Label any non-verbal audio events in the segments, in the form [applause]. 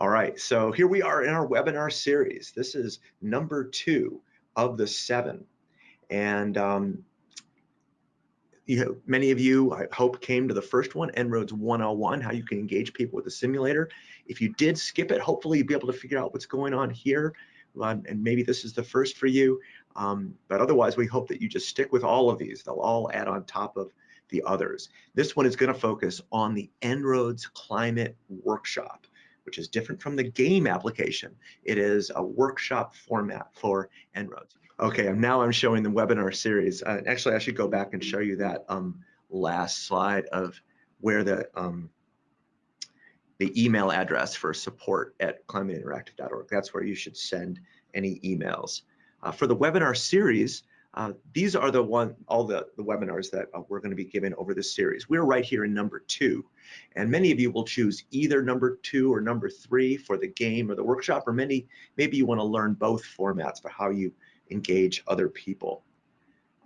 All right, so here we are in our webinar series. This is number two of the seven. And um, you know, many of you, I hope, came to the first one, En-ROADS 101, how you can engage people with the simulator. If you did skip it, hopefully you'll be able to figure out what's going on here. Um, and maybe this is the first for you. Um, but otherwise, we hope that you just stick with all of these. They'll all add on top of the others. This one is going to focus on the En-ROADS Climate Workshop which is different from the game application. It is a workshop format for En-ROADS. Okay, now I'm showing the webinar series. Uh, actually, I should go back and show you that um, last slide of where the um, the email address for support at climateinteractive.org. That's where you should send any emails. Uh, for the webinar series, uh, these are the one, all the, the webinars that uh, we're going to be giving over this series. We're right here in number two, and many of you will choose either number two or number three for the game or the workshop, or many, maybe you want to learn both formats for how you engage other people.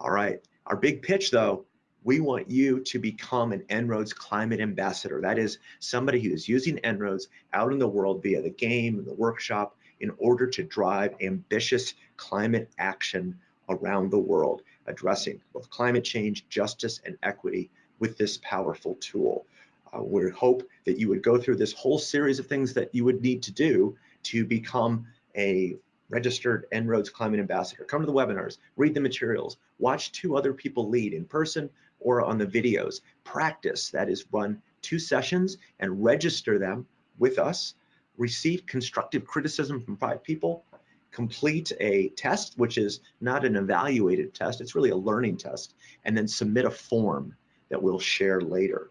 All right, our big pitch though, we want you to become an En-ROADS climate ambassador. That is somebody who is using En-ROADS out in the world via the game and the workshop in order to drive ambitious climate action around the world, addressing both climate change, justice, and equity with this powerful tool. Uh, we hope that you would go through this whole series of things that you would need to do to become a registered En-ROADS Climate Ambassador. Come to the webinars, read the materials, watch two other people lead in person or on the videos. Practice, that is run two sessions and register them with us. Receive constructive criticism from five people complete a test, which is not an evaluated test, it's really a learning test, and then submit a form that we'll share later.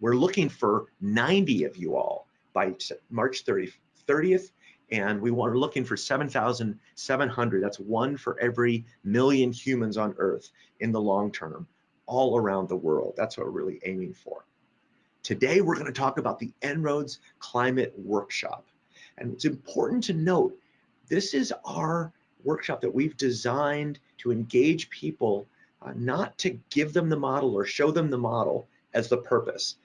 We're looking for 90 of you all by March 30, 30th, and we are looking for 7,700. That's one for every million humans on Earth in the long term, all around the world. That's what we're really aiming for. Today, we're going to talk about the En-ROADS Climate Workshop. And it's important to note this is our workshop that we've designed to engage people, uh, not to give them the model or show them the model as the purpose.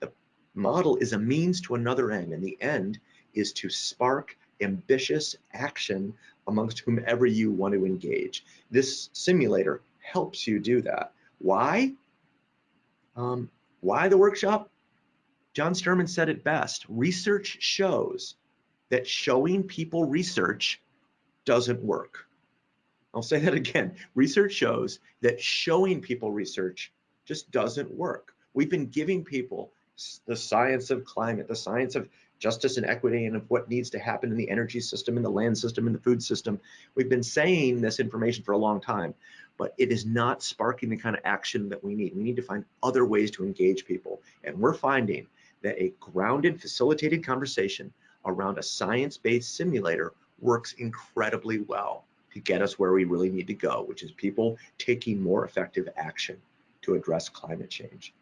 The model is a means to another end, and the end is to spark ambitious action amongst whomever you want to engage. This simulator helps you do that. Why? Um, why the workshop? John Sterman said it best. Research shows that showing people research doesn't work. I'll say that [laughs] again. Research shows that showing people research just doesn't work. We've been giving people the science of climate, the science of justice and equity and of what needs to happen in the energy system, in the land system, in the food system. We've been saying this information for a long time, but it is not sparking the kind of action that we need. We need to find other ways to engage people. And we're finding that a grounded, facilitated conversation around a science-based simulator works incredibly well to get us where we really need to go, which is people taking more effective action to address climate change.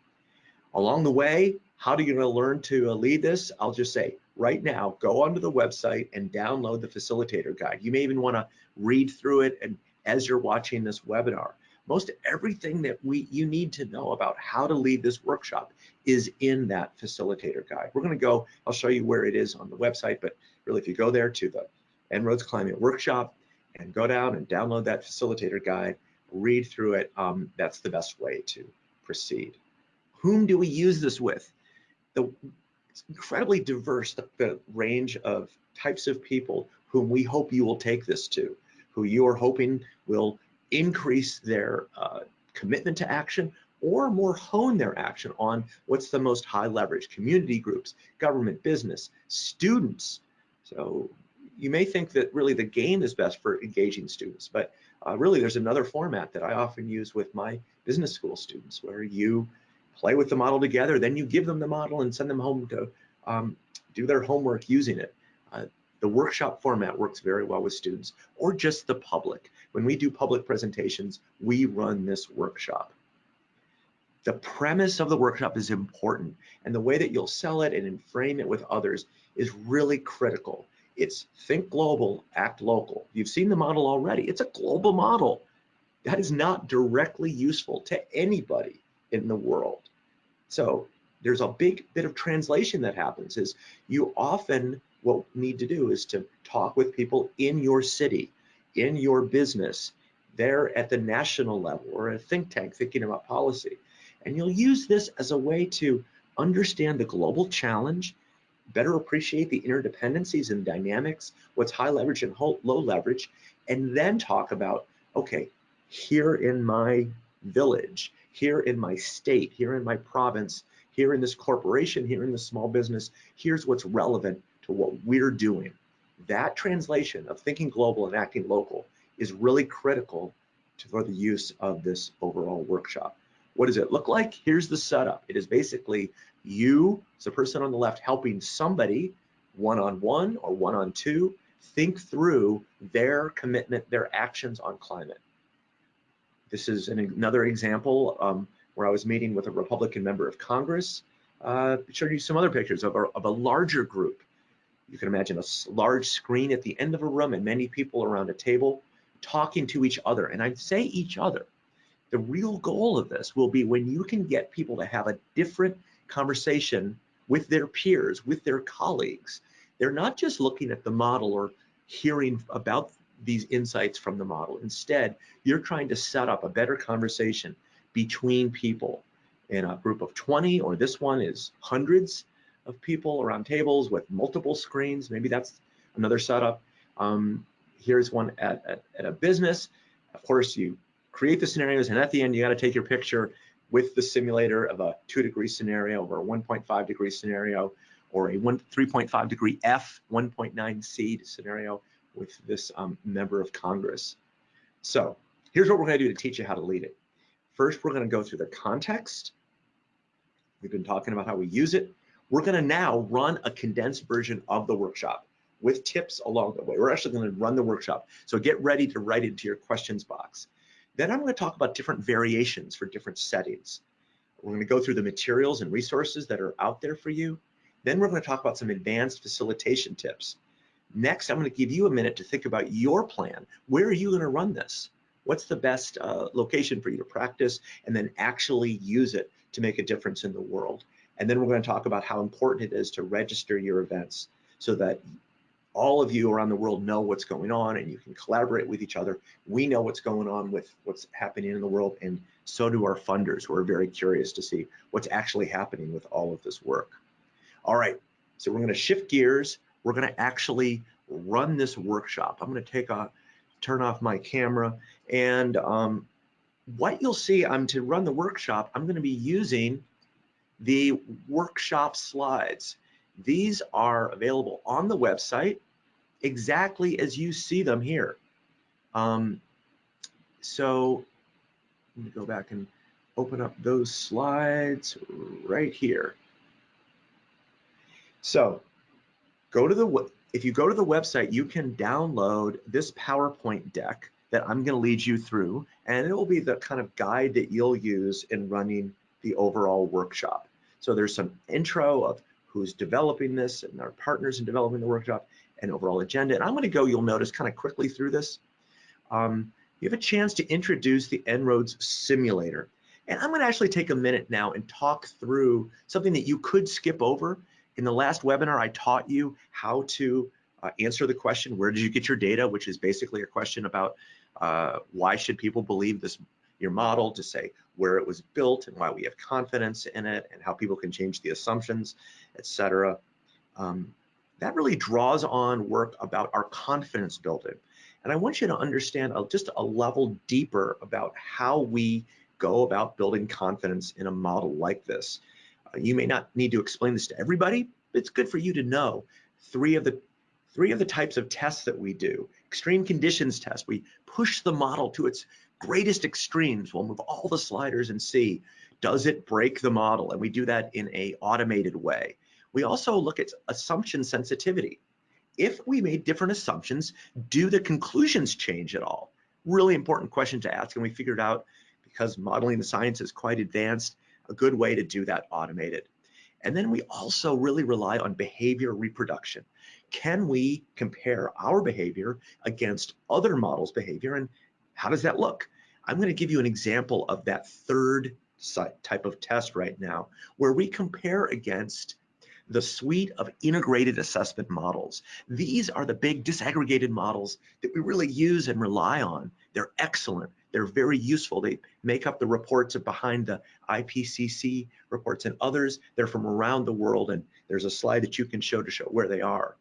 Along the way, how are you going to learn to uh, lead this? I'll just say right now, go onto the website and download the facilitator guide. You may even want to read through it and as you're watching this webinar. Most everything that we you need to know about how to lead this workshop is in that facilitator guide. We're going to go, I'll show you where it is on the website, but really if you go there to the En-ROADS Climate Workshop and go down and download that facilitator guide, read through it, um, that's the best way to proceed. Whom do we use this with? The, it's incredibly diverse, the, the range of types of people whom we hope you will take this to, who you are hoping will increase their uh, commitment to action or more hone their action on what's the most high leverage community groups, government, business, students. So you may think that really the game is best for engaging students, but uh, really there's another format that I often use with my business school students where you play with the model together, then you give them the model and send them home to um, do their homework using it. Uh, the workshop format works very well with students or just the public. When we do public presentations, we run this workshop. The premise of the workshop is important and the way that you'll sell it and frame it with others is really critical. It's think global, act local. You've seen the model already. It's a global model. That is not directly useful to anybody in the world. So there's a big bit of translation that happens is you often what we need to do is to talk with people in your city, in your business, there at the national level or a think tank thinking about policy. And you'll use this as a way to understand the global challenge, better appreciate the interdependencies and dynamics, what's high leverage and low leverage, and then talk about, okay, here in my village, here in my state, here in my province, here in this corporation, here in this small business, here's what's relevant to what we're doing. That translation of thinking global and acting local is really critical to, for the use of this overall workshop. What does it look like? Here's the setup. It is basically you, as the person on the left, helping somebody one-on-one -on -one or one-on-two think through their commitment, their actions on climate. This is an, another example um, where I was meeting with a Republican member of Congress. Uh, showed you some other pictures of a, of a larger group. You can imagine a large screen at the end of a room and many people around a table talking to each other. And I say each other. The real goal of this will be when you can get people to have a different conversation with their peers, with their colleagues. They're not just looking at the model or hearing about these insights from the model. Instead, you're trying to set up a better conversation between people in a group of 20, or this one is hundreds of people around tables with multiple screens. Maybe that's another setup. Um, here's one at, at, at, a business. Of course, you create the scenarios, and at the end, you got to take your picture with the simulator of a two degree scenario or a 1.5 degree scenario or a 3.5 degree F 1.9 C scenario with this um, member of Congress. So here's what we're going to do to teach you how to lead it. First, we're going to go through the context. We've been talking about how we use it. We're going to now run a condensed version of the workshop with tips along the way. We're actually going to run the workshop. So get ready to write into your questions box. Then I'm going to talk about different variations for different settings. We're going to go through the materials and resources that are out there for you. Then we're going to talk about some advanced facilitation tips. Next, I'm going to give you a minute to think about your plan. Where are you going to run this? What's the best uh, location for you to practice and then actually use it to make a difference in the world? And then we're going to talk about how important it is to register your events so that all of you around the world know what's going on and you can collaborate with each other. We know what's going on with what's happening in the world and so do our funders who are very curious to see what's actually happening with all of this work. All right, so we're gonna shift gears. We're gonna actually run this workshop. I'm gonna take a, turn off my camera and um, what you'll see, I'm to run the workshop, I'm gonna be using the workshop slides. These are available on the website exactly as you see them here. Um, so let me go back and open up those slides right here. So go to the, if you go to the website, you can download this PowerPoint deck that I'm gonna lead you through, and it will be the kind of guide that you'll use in running the overall workshop. So there's some intro of who's developing this and our partners in developing the workshop and overall agenda. And I'm going to go, you'll notice, kind of quickly through this. Um, you have a chance to introduce the En-ROADS simulator. And I'm going to actually take a minute now and talk through something that you could skip over. In the last webinar, I taught you how to uh, answer the question, where did you get your data, which is basically a question about uh, why should people believe this your model to say where it was built and why we have confidence in it and how people can change the assumptions, etc. Um, that really draws on work about our confidence building. And I want you to understand just a level deeper about how we go about building confidence in a model like this. Uh, you may not need to explain this to everybody, but it's good for you to know three of the three of the types of tests that we do. Extreme conditions test, we push the model to its greatest extremes. We'll move all the sliders and see, does it break the model? And we do that in a automated way. We also look at assumption sensitivity. If we made different assumptions, do the conclusions change at all? Really important question to ask, and we figured out because modeling the science is quite advanced, a good way to do that automated. And then we also really rely on behavior reproduction. Can we compare our behavior against other models' behavior, and how does that look? I'm going to give you an example of that third type of test right now, where we compare against the suite of integrated assessment models. These are the big disaggregated models that we really use and rely on. They're excellent. They're very useful. They make up the reports behind the IPCC reports and others. They're from around the world, and there's a slide that you can show to show where they are.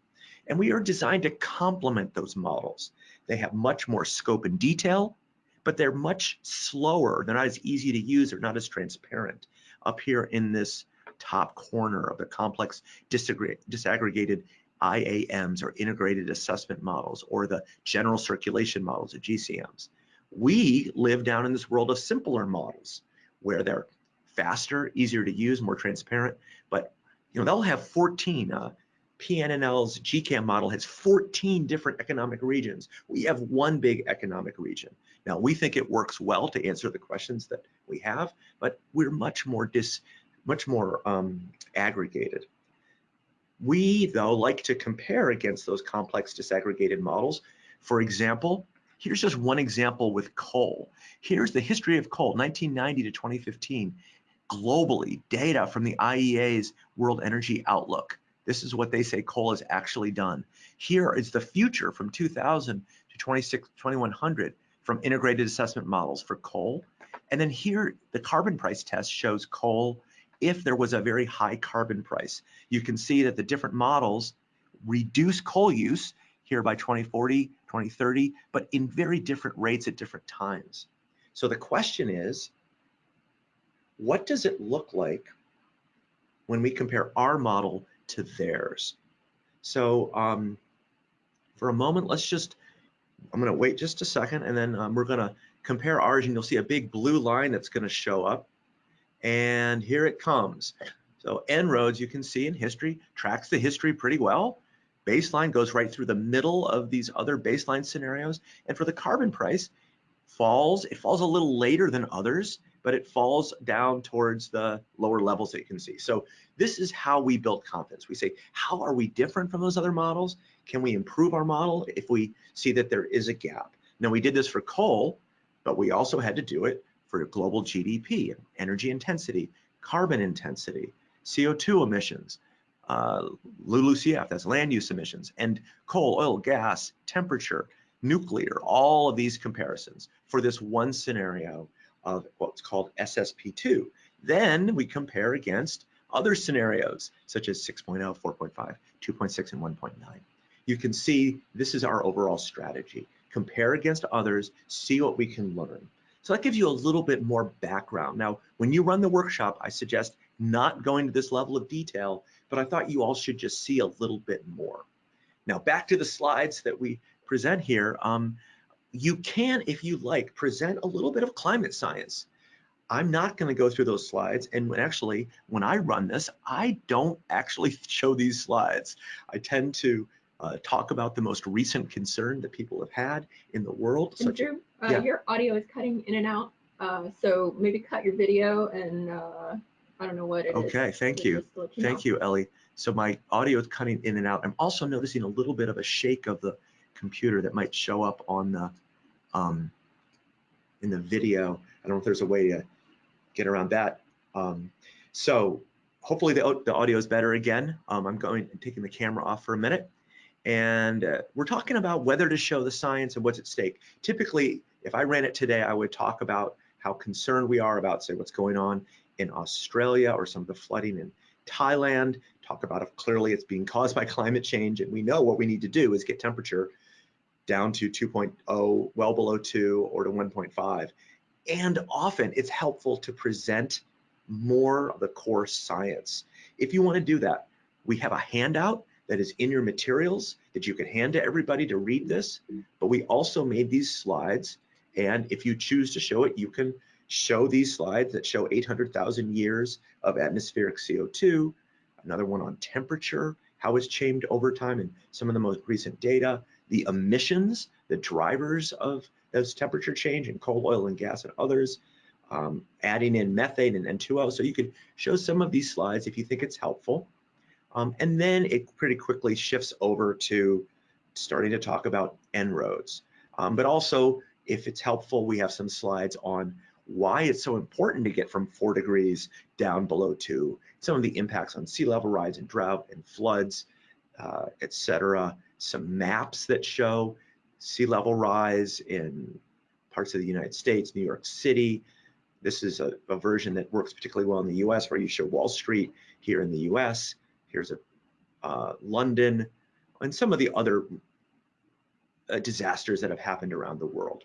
And we are designed to complement those models. They have much more scope and detail, but they're much slower. They're not as easy to use. They're not as transparent. Up here in this top corner of the complex disaggregated IAMs or integrated assessment models or the general circulation models, the GCMs. We live down in this world of simpler models where they're faster, easier to use, more transparent, but you know they'll have 14. Uh, PNNL's GCAM model has 14 different economic regions. We have one big economic region. Now we think it works well to answer the questions that we have, but we're much more dis much more um, aggregated. We, though, like to compare against those complex disaggregated models. For example, here's just one example with coal. Here's the history of coal, 1990 to 2015. Globally, data from the IEA's World Energy Outlook. This is what they say coal has actually done. Here is the future from 2000 to 26, 2100 from integrated assessment models for coal. And then here, the carbon price test shows coal if there was a very high carbon price. You can see that the different models reduce coal use here by 2040, 2030, but in very different rates at different times. So the question is, what does it look like when we compare our model to theirs? So um, for a moment, let's just, I'm gonna wait just a second and then um, we're gonna compare ours and you'll see a big blue line that's gonna show up and here it comes. So En-ROADS, you can see in history, tracks the history pretty well. Baseline goes right through the middle of these other baseline scenarios. And for the carbon price, falls, it falls a little later than others, but it falls down towards the lower levels that you can see. So this is how we build confidence. We say, how are we different from those other models? Can we improve our model if we see that there is a gap? Now we did this for coal, but we also had to do it for global GDP, energy intensity, carbon intensity, CO2 emissions, uh, LULUCF, that's land use emissions, and coal, oil, gas, temperature, nuclear, all of these comparisons for this one scenario of what's called SSP2. Then we compare against other scenarios such as 6.0, 4.5, 2.6, and 1.9. You can see this is our overall strategy. Compare against others, see what we can learn. So that gives you a little bit more background. Now, when you run the workshop, I suggest not going to this level of detail, but I thought you all should just see a little bit more. Now, back to the slides that we present here. Um, you can, if you like, present a little bit of climate science. I'm not going to go through those slides. And when actually, when I run this, I don't actually show these slides. I tend to uh, talk about the most recent concern that people have had in the world. And Drew, uh, yeah. your audio is cutting in and out, uh, so maybe cut your video and uh, I don't know what it okay, is. thank you. you thank you, Ellie. So my audio is cutting in and out. I'm also noticing a little bit of a shake of the computer that might show up on the um, in the video. I don't know if there's a way to get around that. Um, so hopefully the, the audio is better again. Um, I'm going taking the camera off for a minute. And uh, we're talking about whether to show the science and what's at stake. Typically, if I ran it today, I would talk about how concerned we are about, say, what's going on in Australia or some of the flooding in Thailand, talk about if clearly it's being caused by [laughs] climate change. And we know what we need to do is get temperature down to 2.0, well below 2 or to 1.5. And often it's helpful to present more of the core science. If you want to do that, we have a handout that is in your materials that you can hand to everybody to read this. But we also made these slides. And if you choose to show it, you can show these slides that show 800,000 years of atmospheric CO2, another one on temperature, how it's changed over time and some of the most recent data, the emissions, the drivers of those temperature change in coal, oil, and gas and others, um, adding in methane and N2O. So you could show some of these slides if you think it's helpful. Um, and then it pretty quickly shifts over to starting to talk about En-ROADS. Um, but also, if it's helpful, we have some slides on why it's so important to get from four degrees down below two, some of the impacts on sea level rise and drought and floods, uh, etc. Some maps that show sea level rise in parts of the United States, New York City. This is a, a version that works particularly well in the US where you show Wall Street here in the US. Here's a uh, London and some of the other uh, disasters that have happened around the world.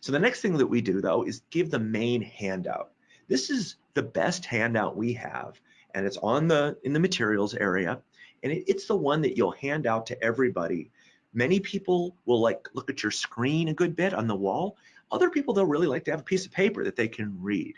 So the next thing that we do though is give the main handout. This is the best handout we have and it's on the in the materials area and it, it's the one that you'll hand out to everybody. Many people will like look at your screen a good bit on the wall. Other people they'll really like to have a piece of paper that they can read.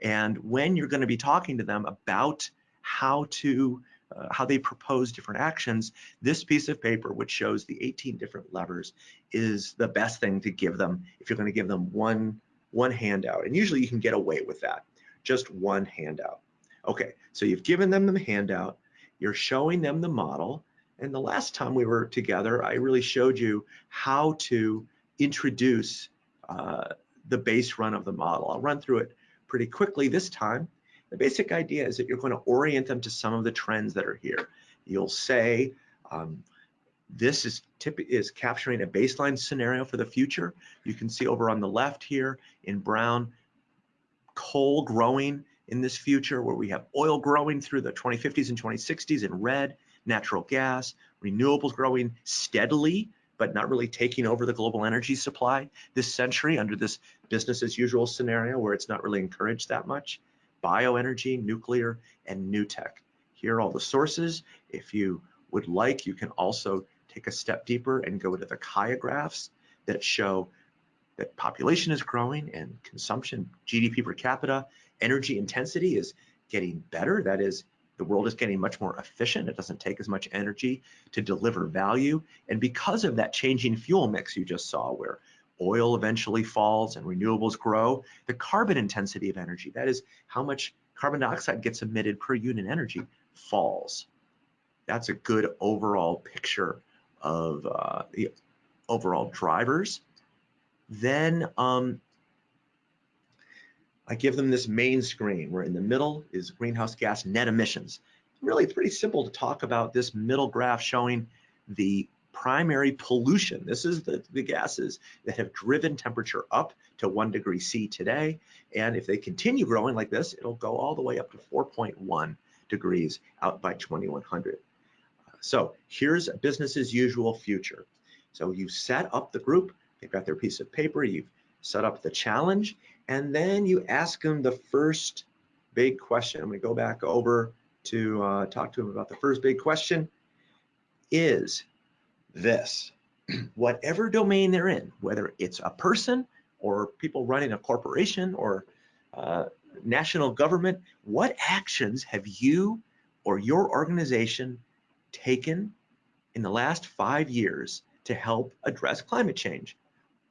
And when you're going to be talking to them about how to uh, how they propose different actions, this piece of paper, which shows the 18 different levers, is the best thing to give them if you're going to give them one, one handout. And usually you can get away with that, just one handout. Okay, so you've given them the handout, you're showing them the model, and the last time we were together, I really showed you how to introduce uh, the base run of the model. I'll run through it pretty quickly this time. The basic idea is that you're going to orient them to some of the trends that are here. You'll say, um, this is, tip is capturing a baseline scenario for the future. You can see over on the left here in brown, coal growing in this future where we have oil growing through the 2050s and 2060s in red, natural gas, renewables growing steadily, but not really taking over the global energy supply this century under this business as usual scenario where it's not really encouraged that much bioenergy, nuclear, and new tech. Here are all the sources. If you would like, you can also take a step deeper and go to the Kaya graphs that show that population is growing and consumption, GDP per capita, energy intensity is getting better. That is, the world is getting much more efficient. It doesn't take as much energy to deliver value. And because of that changing fuel mix you just saw, where oil eventually falls and renewables grow, the carbon intensity of energy, that is how much carbon dioxide gets emitted per unit energy, falls. That's a good overall picture of uh, the overall drivers. Then um, I give them this main screen where in the middle is greenhouse gas net emissions. Really, it's pretty simple to talk about this middle graph showing the primary pollution. This is the, the gases that have driven temperature up to one degree C today. And if they continue growing like this, it'll go all the way up to 4.1 degrees out by 2100. So here's a business as usual future. So you set up the group, they've got their piece of paper, you've set up the challenge, and then you ask them the first big question. I'm gonna go back over to uh, talk to them about the first big question. Is this. [clears throat] Whatever domain they're in, whether it's a person or people running a corporation or uh, national government, what actions have you or your organization taken in the last five years to help address climate change?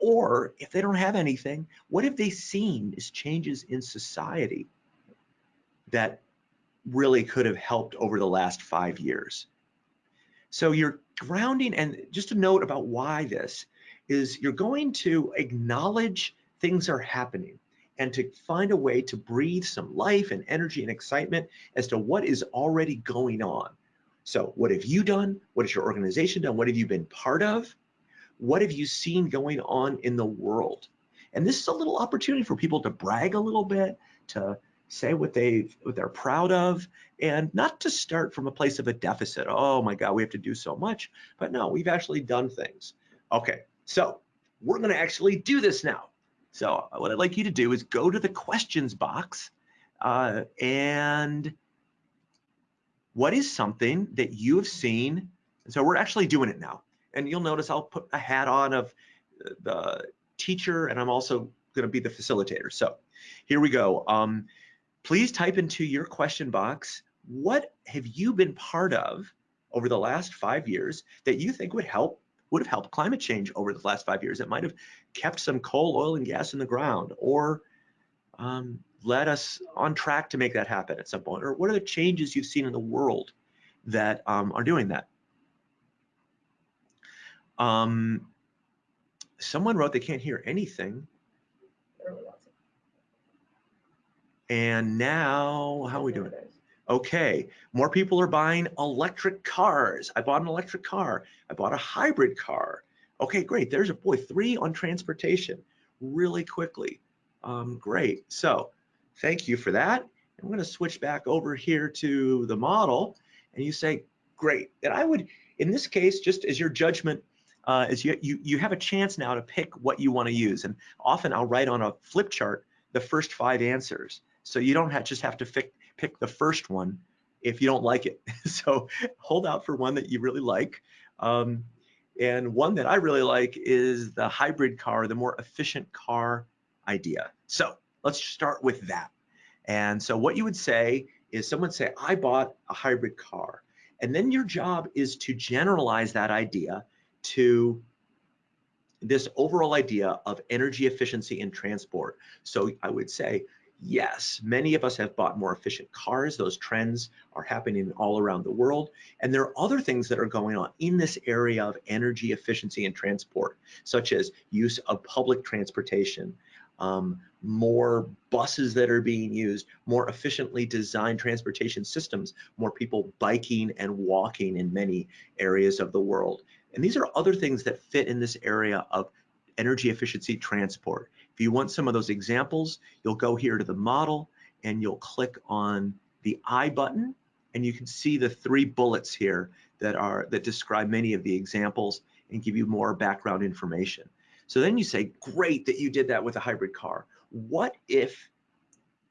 Or if they don't have anything, what have they seen as changes in society that really could have helped over the last five years? So you're grounding, and just a note about why this is you're going to acknowledge things are happening and to find a way to breathe some life and energy and excitement as to what is already going on. So what have you done? What has your organization done? What have you been part of? What have you seen going on in the world? And this is a little opportunity for people to brag a little bit, to say what they what they're proud of and not to start from a place of a deficit. Oh my god we have to do so much. But no we've actually done things. Okay so we're going to actually do this now. So what i'd like you to do is go to the questions box uh, and what is something that you have seen? So we're actually doing it now and you'll notice i'll put a hat on of the teacher and i'm also going to be the facilitator so here we go um, please type into your question box, what have you been part of over the last five years that you think would help would have helped climate change over the last five years. It might have kept some coal, oil, and gas in the ground, or um, led us on track to make that happen at some point. Or what are the changes you've seen in the world that um, are doing that? Um, someone wrote they can't hear anything. And now, how are we doing? Okay, more people are buying electric cars. I bought an electric car. I bought a hybrid car. Okay, great. There's a boy, three on transportation really quickly. Um, great. So thank you for that. I'm going to switch back over here to the model and you say, great. And I would, in this case, just as your judgment, uh, as you, you, you have a chance now to pick what you want to use. And often I'll write on a flip chart the first five answers. So you don't have, just have to pick, pick the first one if you don't like it. [laughs] so hold out for one that you really like. Um, and one that I really like is the hybrid car, the more efficient car idea. So let's start with that. And so what you would say is someone say, I bought a hybrid car. And then your job is to generalize that idea to this overall idea of energy efficiency in transport. So I would say, yes, many of us have bought more efficient cars. Those trends are happening all around the world. And there are other things that are going on in this area of energy efficiency in transport, such as use of public transportation, um, more buses that are being used, more efficiently designed transportation systems, more people biking and walking in many areas of the world. And these are other things that fit in this area of energy efficiency transport. If you want some of those examples, you'll go here to the model and you'll click on the I button and you can see the three bullets here that are that describe many of the examples and give you more background information. So then you say, great that you did that with a hybrid car. What if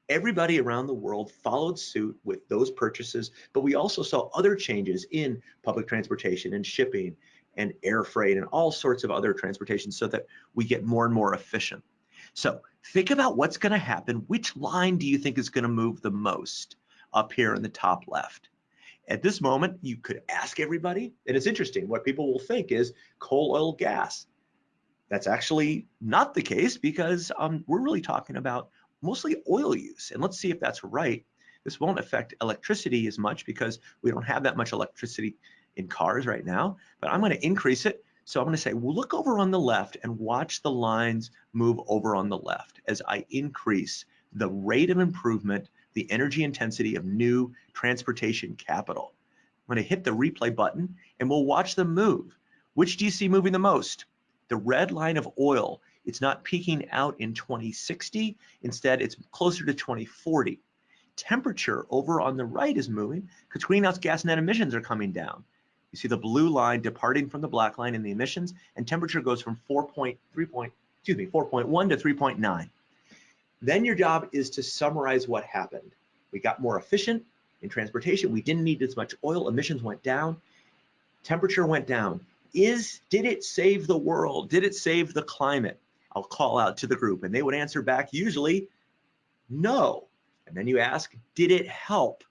everybody around the world followed suit with those purchases, but we also saw other changes in public transportation and shipping and air freight and all sorts of other transportation so that we get more and more efficient. So think about what's going to happen. Which line do you think is going to move the most up here in the top left? At this moment, you could ask everybody, and it's interesting. What people will think is coal, oil, gas. That's actually not the case because um, we're really talking about mostly oil use. And let's see if that's right. This won't affect electricity as much because we don't have that much electricity in cars right now, but I'm going to increase it. So I'm going to say, well, look over on the left and watch the lines move over on the left as I increase the rate of improvement, the energy intensity of new transportation capital. I'm going to hit the replay button and we'll watch them move. Which do you see moving the most? The red line of oil, it's not peaking out in 2060. Instead, it's closer to 2040. Temperature over on the right is moving because greenhouse gas net emissions are coming down. You see the blue line departing from the black line in the emissions, and temperature goes from 4.3 point, excuse me, 4.1 to 3.9. Then your job is to summarize what happened. We got more efficient in transportation. We didn't need as much oil. Emissions went down. Temperature went down. Is did it save the world? Did it save the climate? I'll call out to the group, and they would answer back usually, no. And then you ask, did it help?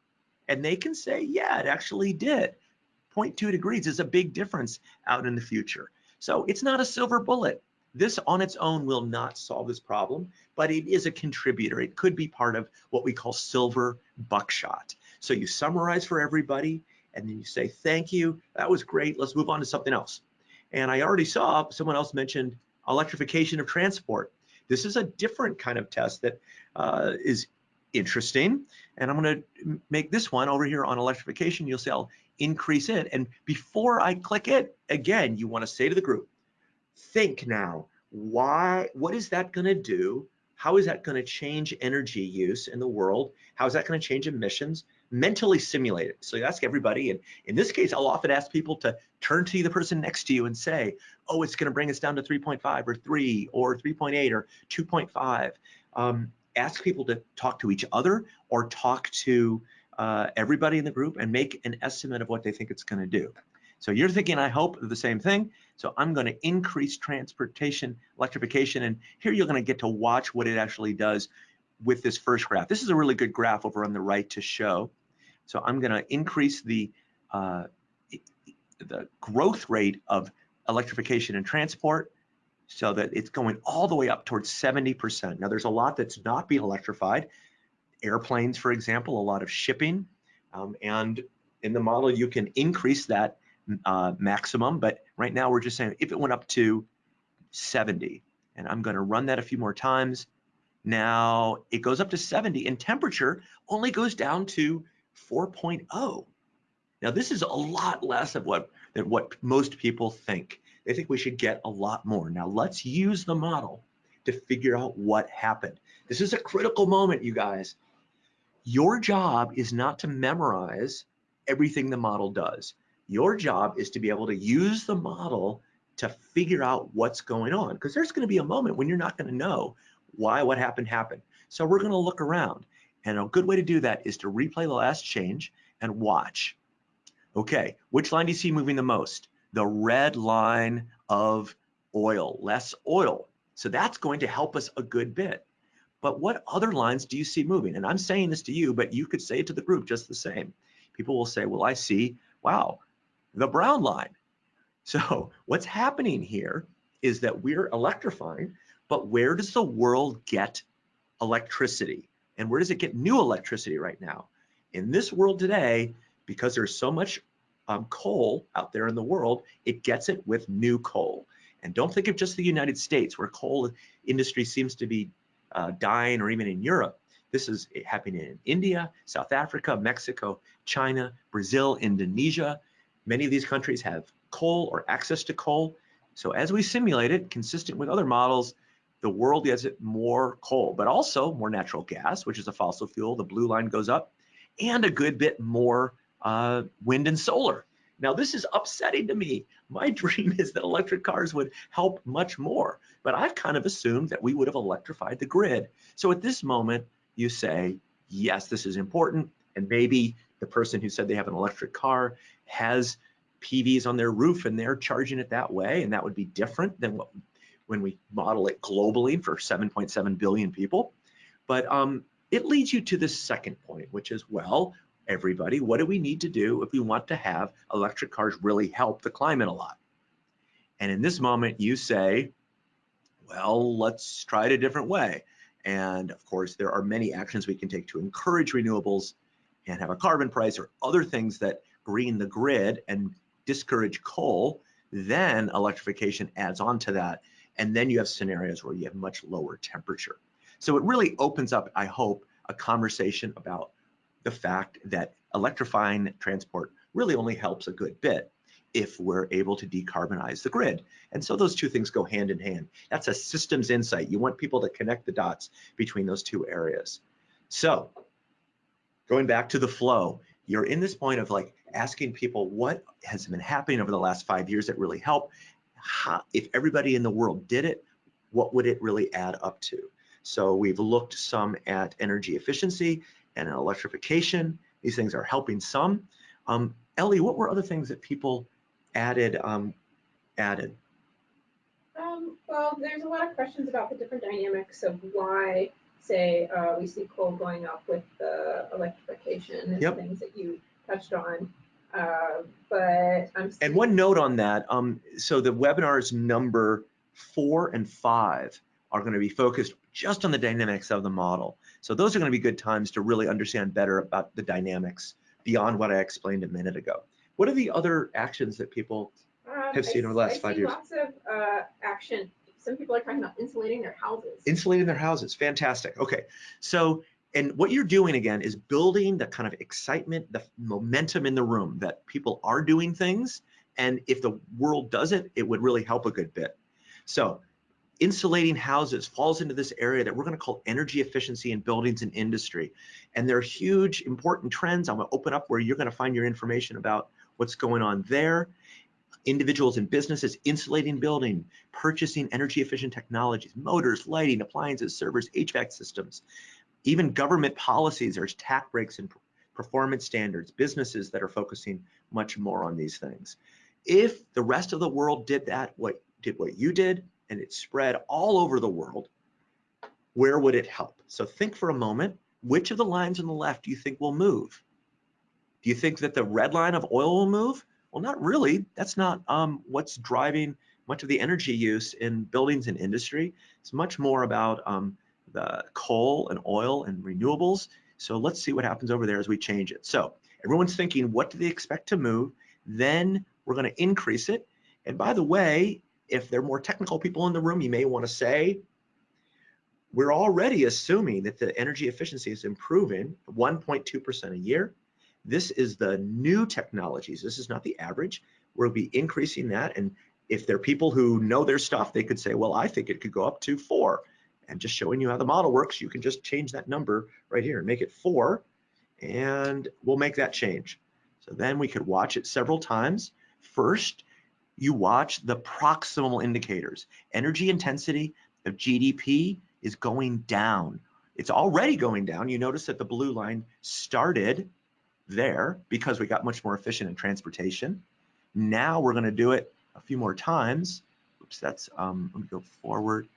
And they can say, yeah, it actually did. 0.2 degrees is a big difference out in the future. So it's not a silver bullet. This on its own will not solve this problem, but it is a contributor. It could be part of what we call silver buckshot. So you summarize for everybody, and then you say, thank you, that was great, let's move on to something else. And I already saw someone else mentioned electrification of transport. This is a different kind of test that uh, is interesting. And I'm going to make this one over here on electrification. You'll see I'll increase it. And before I click it, again, you want to say to the group, think now, why, what is that going to do? How is that going to change energy use in the world? How is that going to change emissions? Mentally simulate it. So you ask everybody, and in this case, I'll often ask people to turn to the person next to you and say, oh, it's going to bring us down to 3.5 or 3 or 3.8 or 2.5. Um, ask people to talk to each other or talk to uh, everybody in the group and make an estimate of what they think it's going to do. So you're thinking, I hope, the same thing. So I'm going to increase transportation electrification. And here you're going to get to watch what it actually does with this first graph. This is a really good graph over on the right to show. So I'm going to increase the, uh, the growth rate of electrification and transport so that it's going all the way up towards 70%. Now there's a lot that's not being electrified. Airplanes, for example, a lot of shipping. Um, and in the model, you can increase that uh, maximum, but right now we're just saying if it went up to 70, and I'm gonna run that a few more times, Now it goes up to 70 and temperature only goes down to 4.0. Now this is a lot less of what than what most people think. They think we should get a lot more. Now let's use the model to figure out what happened. This is a critical moment, you guys. Your job is not to memorize everything the model does. Your job is to be able to use the model to figure out what's going on because there's going to be a moment when you're not going to know why what happened happened. So we're going to look around. And a good way to do that is to replay the last change and watch. Okay, which line do you see moving the most? The red line of oil, less oil. So that's going to help us a good bit. But what other lines do you see moving? And I'm saying this to you, but you could say it to the group just the same. People will say, well, I see, wow, the brown line. [laughs] So what's happening here is that we're electrifying, but where does the world get electricity? And where does it get new electricity right now? In this world today, because there's so much um, coal out there in the world, it gets it with new coal. And don't think of just the United States where coal industry seems to be uh, dying or even in Europe. This is happening in India, South Africa, Mexico, China, Brazil, Indonesia. Many of these countries have coal or access to coal. So as we simulate it, consistent with other models, the world gets it more coal, but also more natural gas, which is a fossil fuel. The blue line goes up, and a good bit more uh, wind and solar. Now, this is upsetting to me. My [laughs] dream is that electric cars would help much more, but I've kind of assumed that we would have electrified the grid. So at this moment, you say, yes, this is important, and maybe the person who said they have an electric car has PVs on their roof and they're charging it that way, and that would be different than what when we model it globally for 7.7 billion people. But um, it leads you to the second point, which is, well, everybody, what do we need to do if we want to have electric cars really help the climate a lot? And in this moment, you say, well, let's try it a different way. And of course, there are many actions we can take to encourage renewables and have a carbon price or other things that green the grid and discourage coal. Then electrification adds on to that. And then you have scenarios where you have much lower temperature. So it really opens up, I hope, a conversation about the fact that electrifying transport really only helps a good bit if we're able to decarbonize the grid. And so those two things go hand in hand. That's a systems insight. You want people to connect the dots between those two areas. So going back to the flow, you're in this point of like asking people what has been happening over the last five years that really helped. How, if everybody in the world did it, what would it really add up to? So we've looked some at energy efficiency and electrification. These things are helping some. Um, Ellie, what were other things that people added? Um, added? Um, well, there's a lot of questions about the different dynamics of why, say, uh, we see coal going up with the electrification and yep. things that you touched on. Uh, but I'm and one note on that. Um, so the webinars number four and five are going to be focused just on the dynamics of the model. So those are going to be good times to really understand better about the dynamics beyond what I explained a minute ago. What are the other actions that people um, have seen I, over the last I five years? Lots of uh, action. Some people are talking about insulating their houses. Insulating their houses, fantastic. Okay, so and what you're doing again is building the kind of excitement, the momentum in the room that people are doing things, and if the world does it, it would really help a good bit. So insulating houses falls into this area that we're going to call energy efficiency in buildings and industry. And there are huge important trends. I'm going to open up where you're going to find your information about what's going on there. Individuals and businesses insulating building, purchasing energy efficient technologies, motors, lighting, appliances, servers, HVAC systems. Even government policies, there's tax breaks and performance standards, businesses that are focusing much more on these things. If the rest of the world did that, what did what you did, and it spread all over the world, where would it help? So think for a moment, which of the lines on the left do you think will move? Do you think that the red line of oil will move? Well, not really. That's not um, what's driving much of the energy use in buildings and industry. It's much more about um, the coal and oil and renewables. So let's see what happens over there as we change it. So everyone's thinking, what do they expect to move? Then we're going to increase it. And by the way, if there are more technical people in the room, you may want to say, we're already assuming that the energy efficiency is improving 1.2% a year. This is the new technologies. This is not the average. We'll be increasing that. And if there are people who know their stuff, they could say, well, I think it could go up to four. And just showing you how the model works, you can just change that number right here and make it four. And we'll make that change. So then we could watch it several times. First, you watch the proximal indicators. Energy intensity of GDP is going down. It's already going down. You notice that the blue line started there because we got much more efficient in transportation. Now we're going to do it a few more times. Oops, that's, um, let me go forward.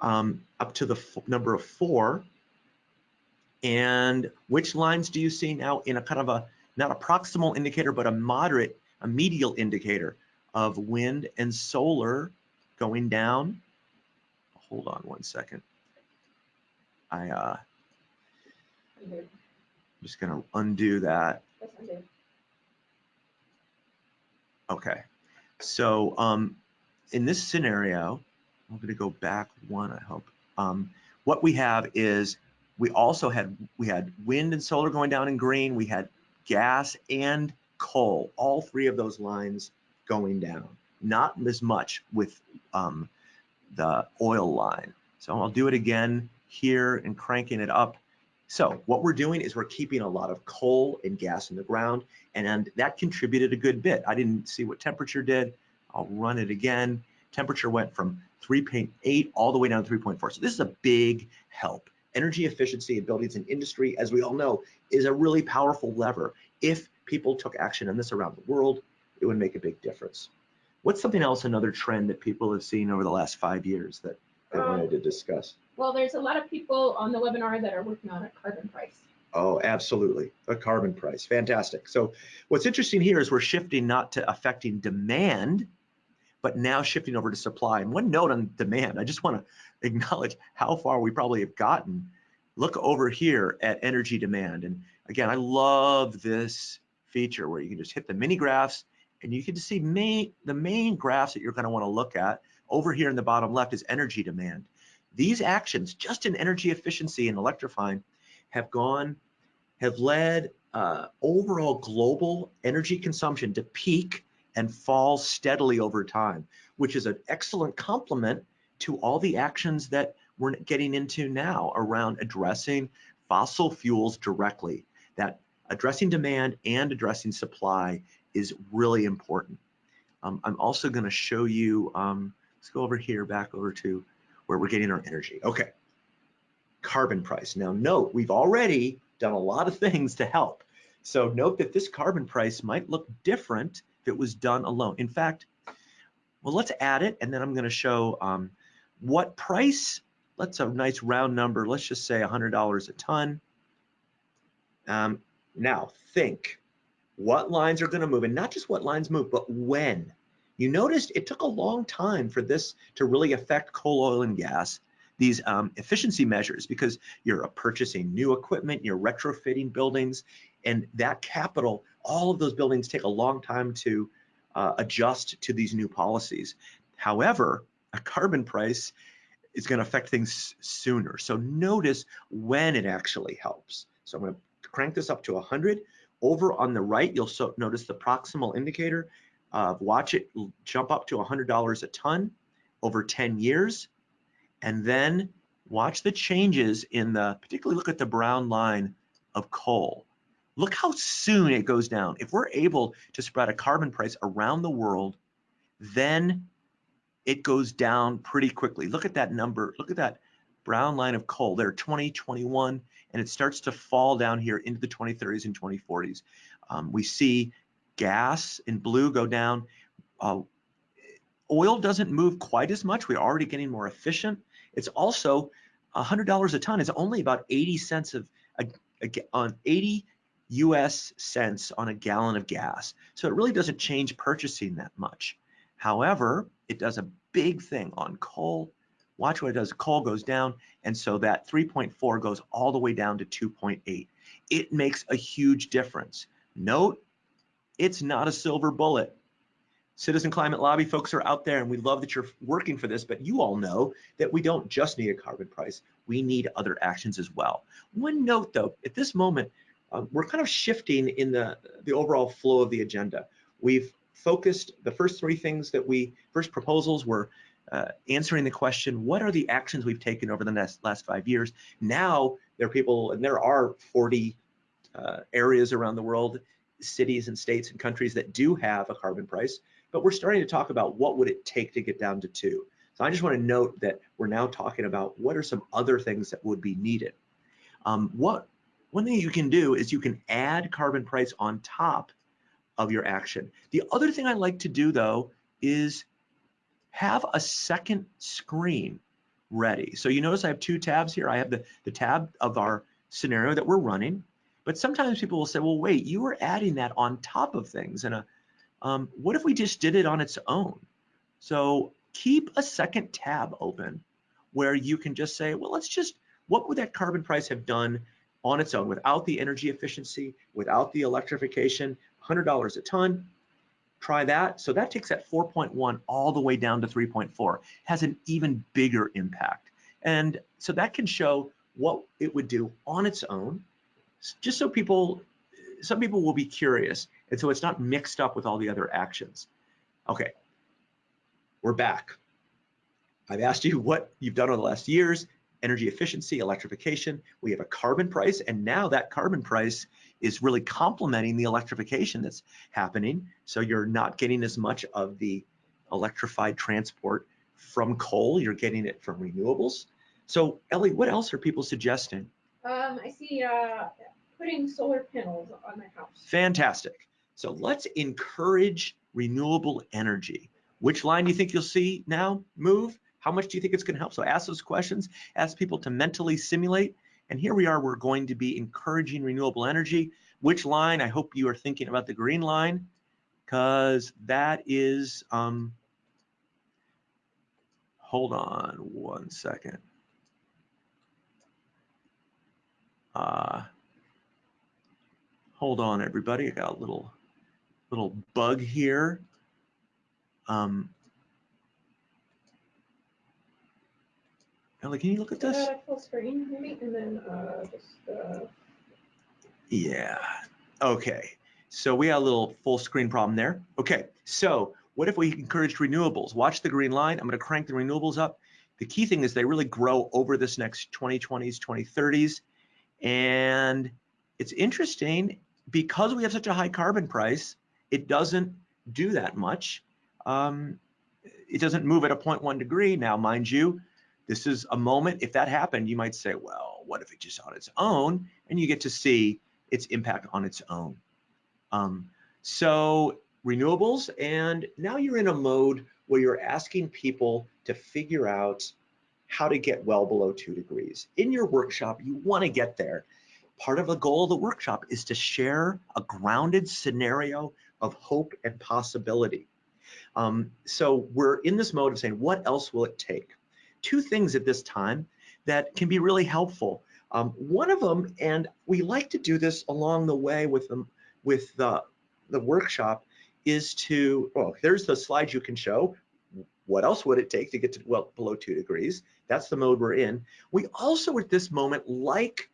Um, up to the number of four. And which lines do you see now in a kind of a, not a proximal indicator, but a moderate, a medial indicator of wind and solar going down? Hold on one second. I, uh, I'm just gonna undo that. Okay, so um, in this scenario, I'm going to go back one, I hope. Um, what we have is we also had we had wind and solar going down in green. We had gas and coal, all three of those lines going down. Not as much with um, the oil line. So I'll do it again here and cranking it up. So what we're doing is we're keeping a lot of coal and gas in the ground, and that contributed a good bit. I didn't see what temperature did. I'll run it again. Temperature went from 3.8 all the way down to 3.4. So this is a big help. Energy efficiency in buildings and industry, as we all know, is a really powerful lever. If people took action on this around the world, it would make a big difference. What's something else, another trend that people have seen over the last five years that I um, wanted to discuss? Well, there's a lot of people on the webinar that are working on a carbon price. Oh, absolutely. A carbon price. Fantastic. So what's interesting here is we're shifting not to affecting demand, but now shifting over to supply. And one note on demand, I just want to acknowledge how far we probably have gotten. Look over here at energy demand. And again, I love this feature where you can just hit the mini graphs and you can see main, the main graphs that you're going to want to look at over here in the bottom left is energy demand. These actions, just in energy efficiency and electrifying, have gone, have led uh, overall global energy consumption to peak and fall steadily over time, which is an excellent complement to all the actions that we're getting into now around addressing fossil fuels directly. That addressing demand and addressing supply is really important. Um, I'm also going to show you, um, let's go over here, back over to where we're getting our energy. Okay, carbon price. Now note, we've already done a lot of [laughs] things to help. So note that this carbon price might look different if it was done alone. In fact, well, let's add it and then I'm gonna show um, what price, let's a nice round number, let's just say $100 a ton. Um, now think, what lines are gonna move and not just what lines move, but when. You noticed it took a long time for this to really affect coal, oil, and gas, these um, efficiency measures, because you're purchasing new equipment, you're retrofitting buildings, and that capital, all of those buildings take a long time to uh, adjust to these new policies. However, a carbon price is going to affect things sooner. So notice when it actually helps. So I'm going to crank this up to 100. Over on the right, you'll so notice the proximal indicator uh, watch it jump up to $100 a ton over 10 years, and then watch the changes in the, particularly look at the brown line of coal. Look how soon it goes down. If we're able to spread a carbon price around the world, then it goes down pretty quickly. Look at that number. Look at that brown line of coal there, 2021, and it starts to fall down here into the 2030s and 2040s. Um, we see gas in blue go down. Uh, oil doesn't move quite as much. We're already getting more efficient. It's also $100 a ton is only about 80 cents of a, a, on 80 US cents on a gallon of gas. So it really doesn't change purchasing that much. However, it does a big thing on coal. Watch what it does. Coal goes down, and so that 3.4 goes all the way down to 2.8. It makes a huge difference. Note it's not a silver bullet. Citizen Climate Lobby folks are out there and we love that you're working for this, but you all know that we don't just need a carbon price, we need other actions as well. One note though, at this moment, um, we're kind of shifting in the, the overall flow of the agenda. We've focused the first three things that we, first proposals were uh, answering the question, what are the actions we've taken over the last, last five years? Now there are people, and there are 40 uh, areas around the world, cities and states and countries that do have a carbon price, but we're starting to talk about what would it take to get down to two. So I just want to note that we're now talking about what are some other things that would be needed. Um, what one thing you can do is you can add carbon price on top of your action. The other thing I like to do though is have a second screen ready. So you notice I have two tabs here. I have the, the tab of our scenario that we're running, but sometimes people will say, well, wait, you were adding that on top of things. And um, what if we just did it on its own? So keep a second tab open where you can just say, well, let's just, what would that carbon price have done on its own without the energy efficiency, without the electrification, $100 a ton, Try that. So that takes that 4.1 all the way down to 3.4, has an even bigger impact. And so that can show what it would do on its own, just so people, some people will be curious. And so it's not mixed up with all the other actions. Okay, we're back. I've asked you what you've done over the last years, energy efficiency, electrification. We have a carbon price, and now that carbon price is really complementing the electrification that's happening. So you're not getting as much of the electrified transport from coal, you're getting it from renewables. So Ellie, what else are people suggesting? Um, I see uh, putting solar panels on my house. Fantastic. So let's encourage renewable energy. Which line do you think you'll see now move? How much do you think it's going to help? So ask those questions, ask people to mentally simulate and here we are, we're going to be encouraging renewable energy. Which line? I hope you are thinking about the green line because that is, um, hold on one second. Uh, hold on everybody, I got a little, little bug here. Um, Ellie, can you look at this? full screen, maybe, and then uh, just. Uh... Yeah. Okay. So we had a little full screen problem there. Okay. So what if we encouraged renewables? Watch the green line. I'm going to crank the renewables up. The key thing is they really grow over this next 2020s, 2030s. And it's interesting because we have such a high carbon price, it doesn't do that much. Um, it doesn't move at a 0.1 degree. Now, mind you, this is a moment, if that happened, you might say, well, what if it just on its own? And you get to see its impact on its own. Um, so renewables, and now you're in a mode where you're asking people to figure out how to get well below two degrees. In your workshop, you wanna get there. Part of the goal of the workshop is to share a grounded scenario of hope and possibility. Um, so we're in this mode of saying, what else will it take? Two things at this time that can be really helpful. Um, one of them, and we like to do this along the way with with the the workshop, is to well, there's the slide you can show. What else would it take to get to well below two degrees? That's the mode we're in. We also at this moment like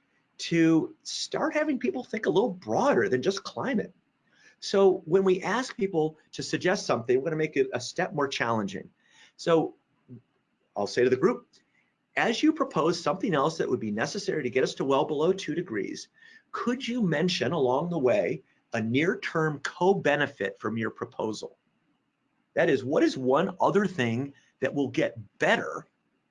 to start having people think a little broader than just climate. So when we ask people to suggest something, we're to make it a step more challenging. So I'll say to the group, as you propose something else that would be necessary to get us to well below two degrees, could you mention along the way a near-term co-benefit from your proposal? That is, what is one other thing that will get better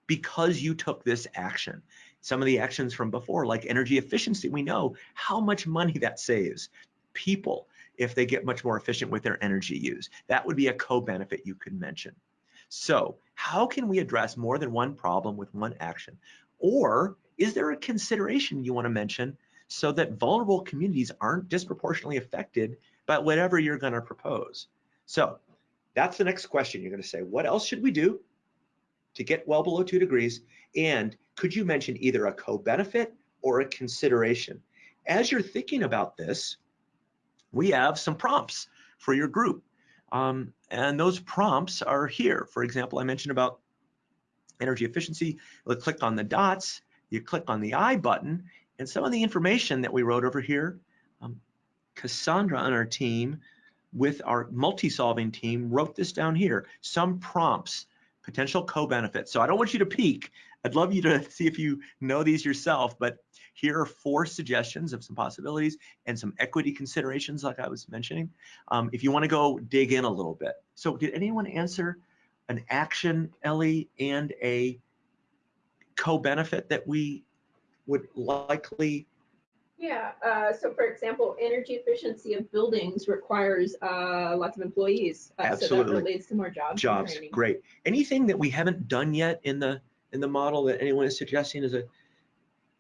because you took this action? Some of the actions from before, like energy efficiency, we know how much money that saves people if they get much more efficient with their energy use. That would be a co-benefit you could mention. So how can we address more than one problem with one action? Or is there a consideration you want to mention so that vulnerable communities aren't disproportionately affected by whatever you're going to propose? So that's the next question. You're going to say, what else should we do to get well below two degrees? And could you mention either a co-benefit or a consideration? As you're thinking about this, we have some prompts for your group. Um, and those prompts are here. For example, I mentioned about energy efficiency. You click on the dots, you click on the I button, and some of the information that we wrote over here, um, Cassandra on our team with our multi-solving team wrote this down here, some prompts, potential co-benefits. So I don't want you to peek. I'd love you to [laughs] see if you know these yourself, but here are four suggestions of some possibilities and some equity considerations like I was mentioning. Um, if you wanna go dig in a little bit. So did anyone answer an action, Ellie, and a co-benefit that we would likely Yeah, uh, so for example, energy efficiency of buildings requires uh, lots of employees. Uh, So that leads to more jobs. jobs great anything that we haven't done yet in the in the model that anyone is suggesting is a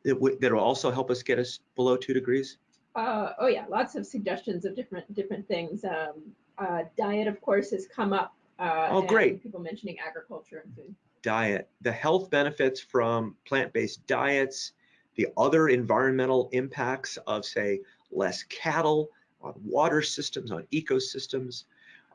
that w- that'll also help us get us below two degrees Uh, oh yeah, lots of suggestions of different different things. Um, uh, diet, of course, has come up. Uh, Oh, great. People mentioning agriculture and food. diet the health benefits from plant-based diets the other environmental impacts of say less cattle on water systems on ecosystems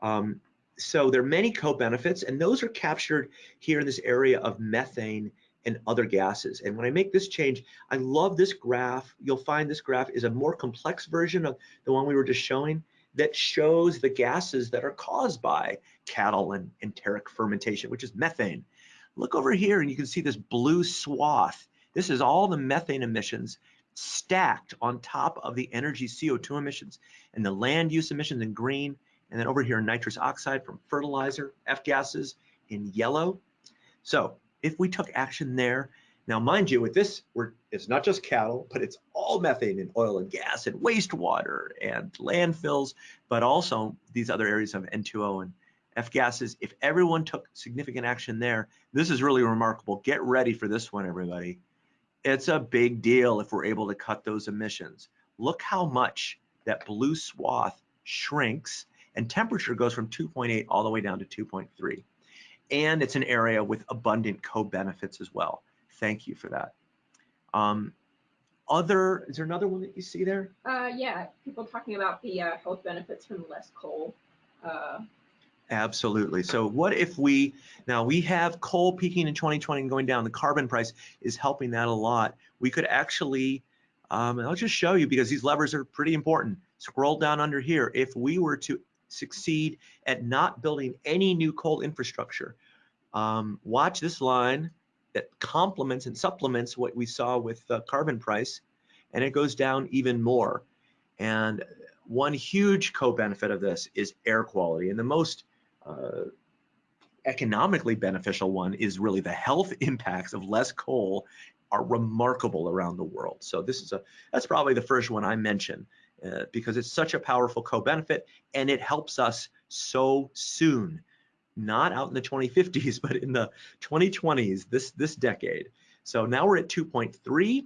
um, so there are many co-benefits and those are captured here in this area of methane and other gases and when i make this change i love this graph you'll find this graph is a more complex version of the one we were just showing that shows the gases that are caused by cattle and enteric fermentation which is methane look over here and you can see this blue swath. This is all the methane emissions stacked on top of the energy CO2 emissions and the land use emissions in green. And then over here, nitrous oxide from fertilizer, F gases in yellow. So if we took action there, now mind you, with this, we're, it's not just cattle, but it's all methane and oil and gas and wastewater and landfills, but also these other areas of N2O and F gases. If everyone took significant action there, this is really remarkable. Get ready for this one, everybody. It's a big deal if we're able to cut those emissions. Look how much that blue swath shrinks and temperature goes from 2.8 all the way down to 2.3. And it's an area with abundant co-benefits as well. Thank you for that. Um, other, is there another one that you see there? Uh, yeah, people talking about the uh, health benefits from less coal. Uh, Absolutely. So what if we, now we have coal peaking in 2020 and going down, the carbon price is helping that a lot. We could actually, um, and I'll just show you because these levers are pretty important. Scroll down under here. If we were to succeed at not building any new coal infrastructure, um, watch this line that complements and supplements what we saw with the carbon price, and it goes down even more. And one huge co-benefit of this is air quality. And the most uh, economically beneficial one is really the health [laughs] impacts of less coal are remarkable around the world. So this is a that's probably the first one I mention uh, because it's such a powerful co-benefit and it helps us so soon, not out in the 2050s, [laughs] but in the 2020s, this this decade. So now we're at 2.3,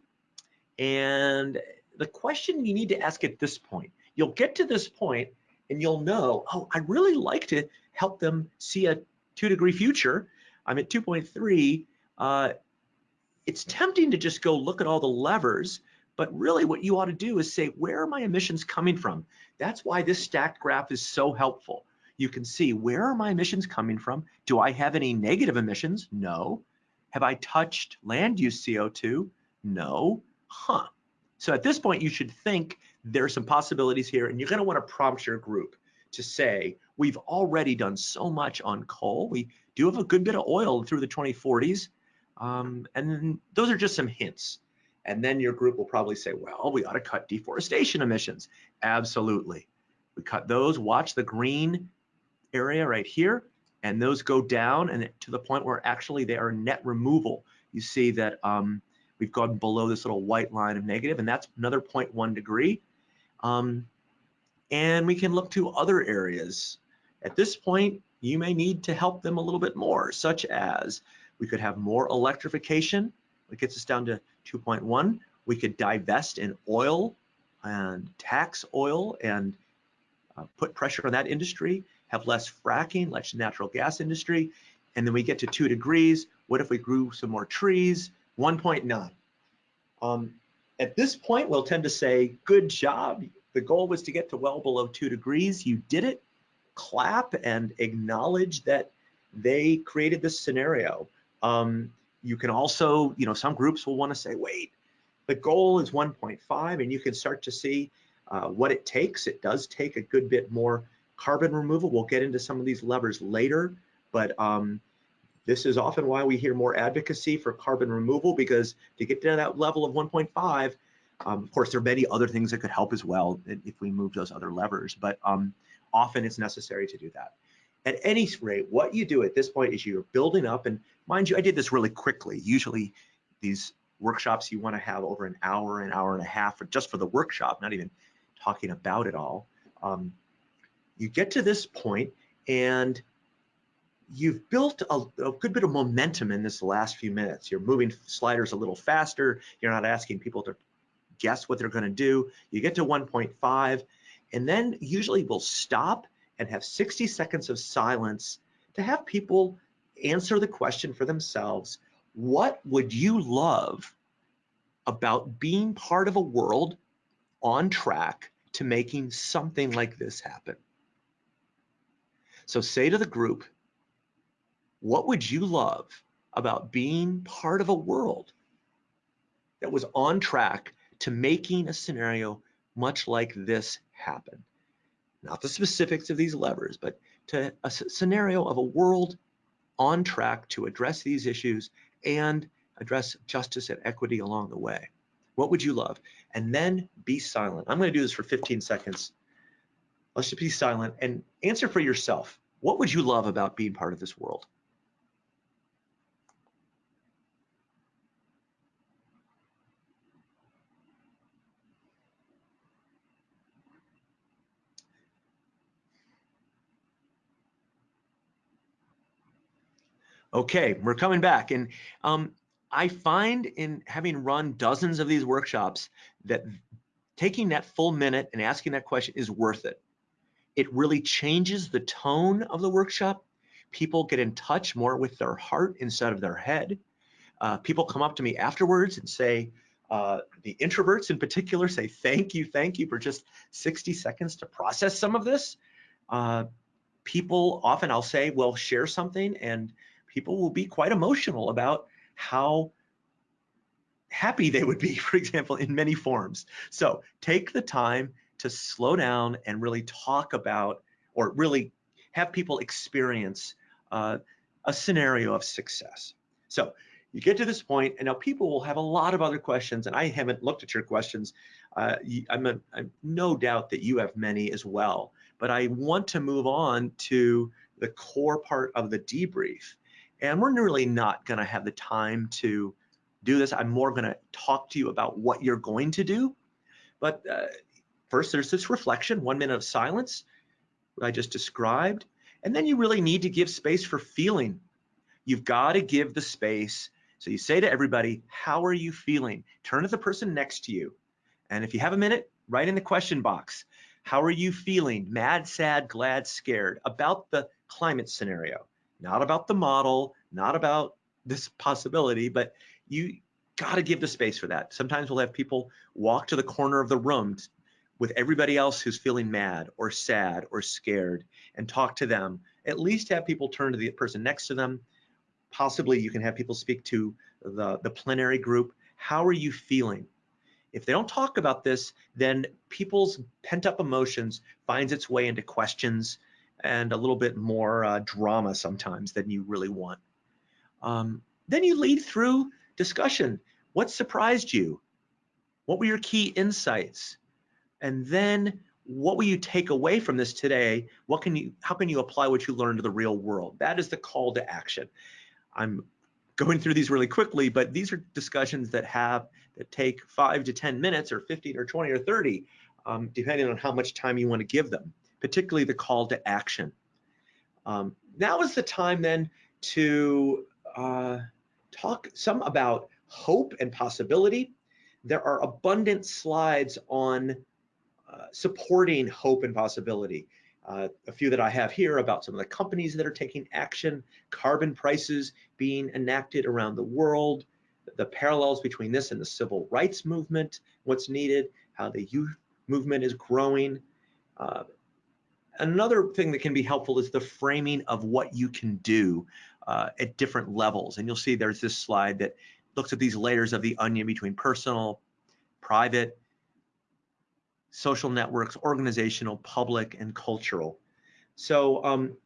and the question you need to ask at this point, you'll get to this point and you'll know, oh, I really like to help them see a two degree future. I'm at 2.3. Uh, it's tempting to just go look at all the levers, but really what you ought to do is say, where are my emissions coming from? That's why this stacked graph is so helpful. You can see where are my emissions coming from? Do I have any negative emissions? No. Have I touched land use CO2? No. Huh. So at this point, you should think there are some possibilities here, and you're going to want to prompt your group to say, we've already done so much on coal. We do have a good bit of oil through the 2040s. Um, and those are just some hints. And then your group will probably say, well, we ought to cut deforestation emissions. Absolutely. We cut those, watch the green area right here, and those go down and to the point where actually they are net removal. You see that um, we've gone below this little white line of negative, and that's another 0.1 degree. Um, and we can look to other areas. At this point, you may need to help them a little bit more, such as we could have more electrification. It gets us down to 2.1. We could divest in oil and tax oil and uh, put pressure on that industry, have less fracking, less natural gas industry. And then we get to two degrees. What if we grew some more trees? 1.9. Um, at this point, we'll tend to say, good job. The goal was to get to well below two degrees. You did it. clap and acknowledge that they created this scenario. Um, you can also, you know, some groups will want to say, wait, the goal is 1.5 and you can start to see uh, what it takes. It does take a good bit more carbon removal. We'll get into some of these levers later, but um, this is often why we hear more advocacy for carbon removal because to get to that level of 1.5, um, of course, there are many other things that could help as well if we move those other levers, but um, often it's necessary to do that. At any rate, what you do at this point is you're building up, and mind you, I did this really quickly. Usually these workshops you want to have over an hour, an hour and a half, just for the workshop, not even talking about it all. Um, you get to this point and you've built a, a, good bit of momentum in this last few minutes. You're moving sliders a little faster. You're not asking people to guess what they're going to do. You get to 1.5, and then usually we'll stop and have 60 seconds of silence to have people answer the question for themselves. What would you love about being part of a world on track to making something like this happen? So say to the group, what would you love about being part of a world that was on track to making a scenario much like this happen? Not the specifics of these levers, but to a scenario of a world on track to address these issues and address justice and equity along the way. What would you love? And then be silent. I'm going to do this for 15 seconds. Let's just be silent and answer for yourself. What would you love about being part of this world? Okay, we're coming back. And um, I find in having run dozens of these workshops that taking that full minute and asking that question is worth it. It really changes the tone of the workshop. People get in touch more with their heart instead of their head. Uh, people come up to me afterwards and say, uh, the introverts in particular say, thank you, thank you for just 60 seconds to process some of this. Uh, people often I'll say, well, share something and people will be quite emotional about how happy they would be, [laughs] for example, in many forms. So take the time to slow down and really talk about, or really have people experience uh, a scenario of success. So you get to this point, and now people will have a lot of other questions, and I haven't looked at your questions. Uh, I'm, a, I'm no doubt that you have many as well, but I want to move on to the core part of the debrief. And we're really not going to have the time to do this. I'm more going to talk to you about what you're going to do. But uh, first, there's this reflection, one minute of silence, I just described. And then you really need to give space for feeling. You've got to give the space. So you say to everybody, how are you feeling? Turn to the person next to you. And if you have a minute, write in the question box, how are you feeling? Mad, sad, glad, scared about the climate scenario not about the model, not about this possibility, but you got to give the space for that. Sometimes we'll have people walk to the corner of the room with everybody else who's feeling mad or sad or scared and talk to them. At least have people turn to the person next to them. Possibly you can have people speak to the, the plenary group. How are you feeling? If they don't talk about this, then people's pent up emotions finds its way into questions and a little bit more uh, drama sometimes than you really want. Um, then you lead through discussion. What surprised you? What were your key insights? And then what will you take away from this today? What can you, how can you apply what you learned to the real world? That is the call to action. I'm going through these really quickly, but these are discussions that have, that take five to 10 minutes or 15 or 20 or 30, um, depending on how much time you want to give them particularly the call to action. Um, now is the time then to uh, talk some about hope and possibility. There are abundant slides on uh, supporting hope and possibility. Uh, a few that I have here about some of the companies that are taking action, carbon prices being enacted around the world, the parallels between this and the civil rights movement, what's needed, how the youth movement is growing, uh, Another thing that can be helpful is the framing of what you can do uh, at different levels. And you'll see there's this slide that looks at these layers of the onion between personal, private, social networks, organizational, public, and cultural. So um,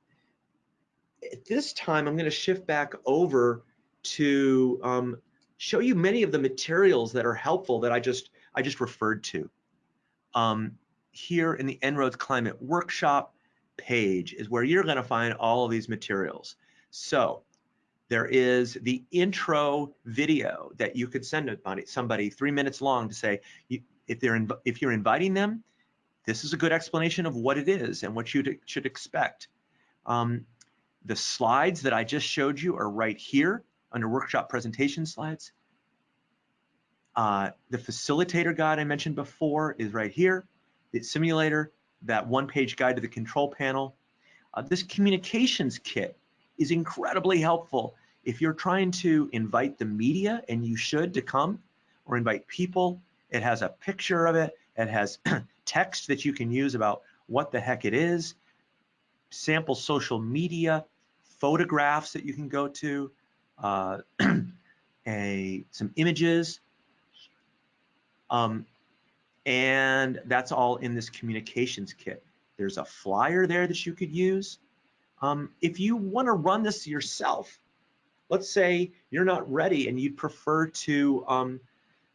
at this time, I'm going to shift back over to um, show you many of the materials that are helpful that I just I just referred to. Um, here in the En-ROADS Climate Workshop page is where you're going to find all of these materials. So there is the intro video that you could send somebody, three minutes long to say, if they're if you're inviting them, this is a good explanation of what it is and what you should expect. Um, the slides that I just showed you are right here under workshop presentation slides. Uh, the facilitator guide I mentioned before is right here. The simulator, that one-page guide to the control panel. Uh, this communications kit is incredibly helpful if you're trying to invite the media, and you should to come, or invite people. It has a picture of it. It has [clears throat] text that you can use about what the heck it is, sample social media, photographs that you can go to, uh, [clears throat] a some images, um, and that's all in this communications kit. There's a flyer there that you could use. Um, if you want to run this yourself, let's say you're not ready and you'd prefer to, um,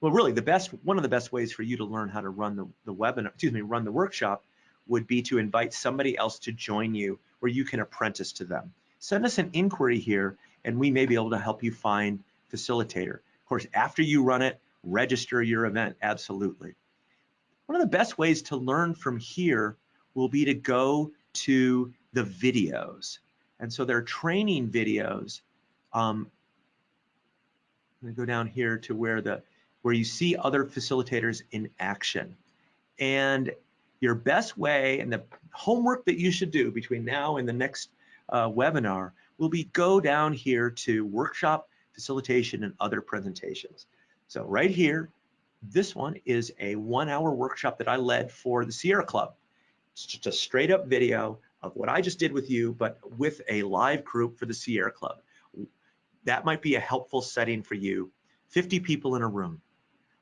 well, really the best, one of the best ways for you to learn how to run the, the webinar, excuse me, run the workshop would be to invite somebody else to join you where you can apprentice to them. Send us an inquiry here and we may be able to help you find facilitator. Of course, after you run it, register your event, absolutely. One of the best ways to learn from here will be to go to the videos. And so there are training videos. Um, I'm gonna go down here to where the where you see other facilitators in action. And your best way and the homework that you should do between now and the next uh, webinar will be go down here to workshop facilitation and other presentations. So right here, this one is a one hour workshop that I led for the Sierra Club. It's just a straight up video of what I just did with you, but with a live group for the Sierra Club. That might be a helpful setting for you. 50 people in a room.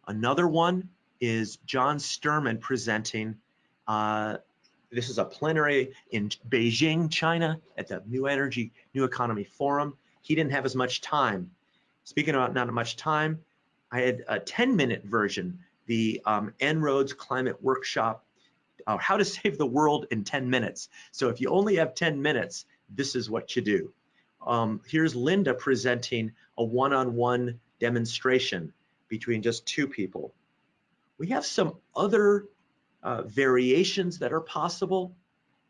Another one is John Sterman presenting. Uh, this is a plenary in Beijing, China at the New Energy, New Economy Forum. He didn't have as much time. Speaking about not much time, I had a 10 minute version, the um, En-ROADS Climate Workshop, uh, how to save the world in 10 minutes. So if you only have 10 minutes, this is what you do. Um, here's Linda presenting a one-on-one -on -one demonstration between just two people. We have some other uh, variations that are possible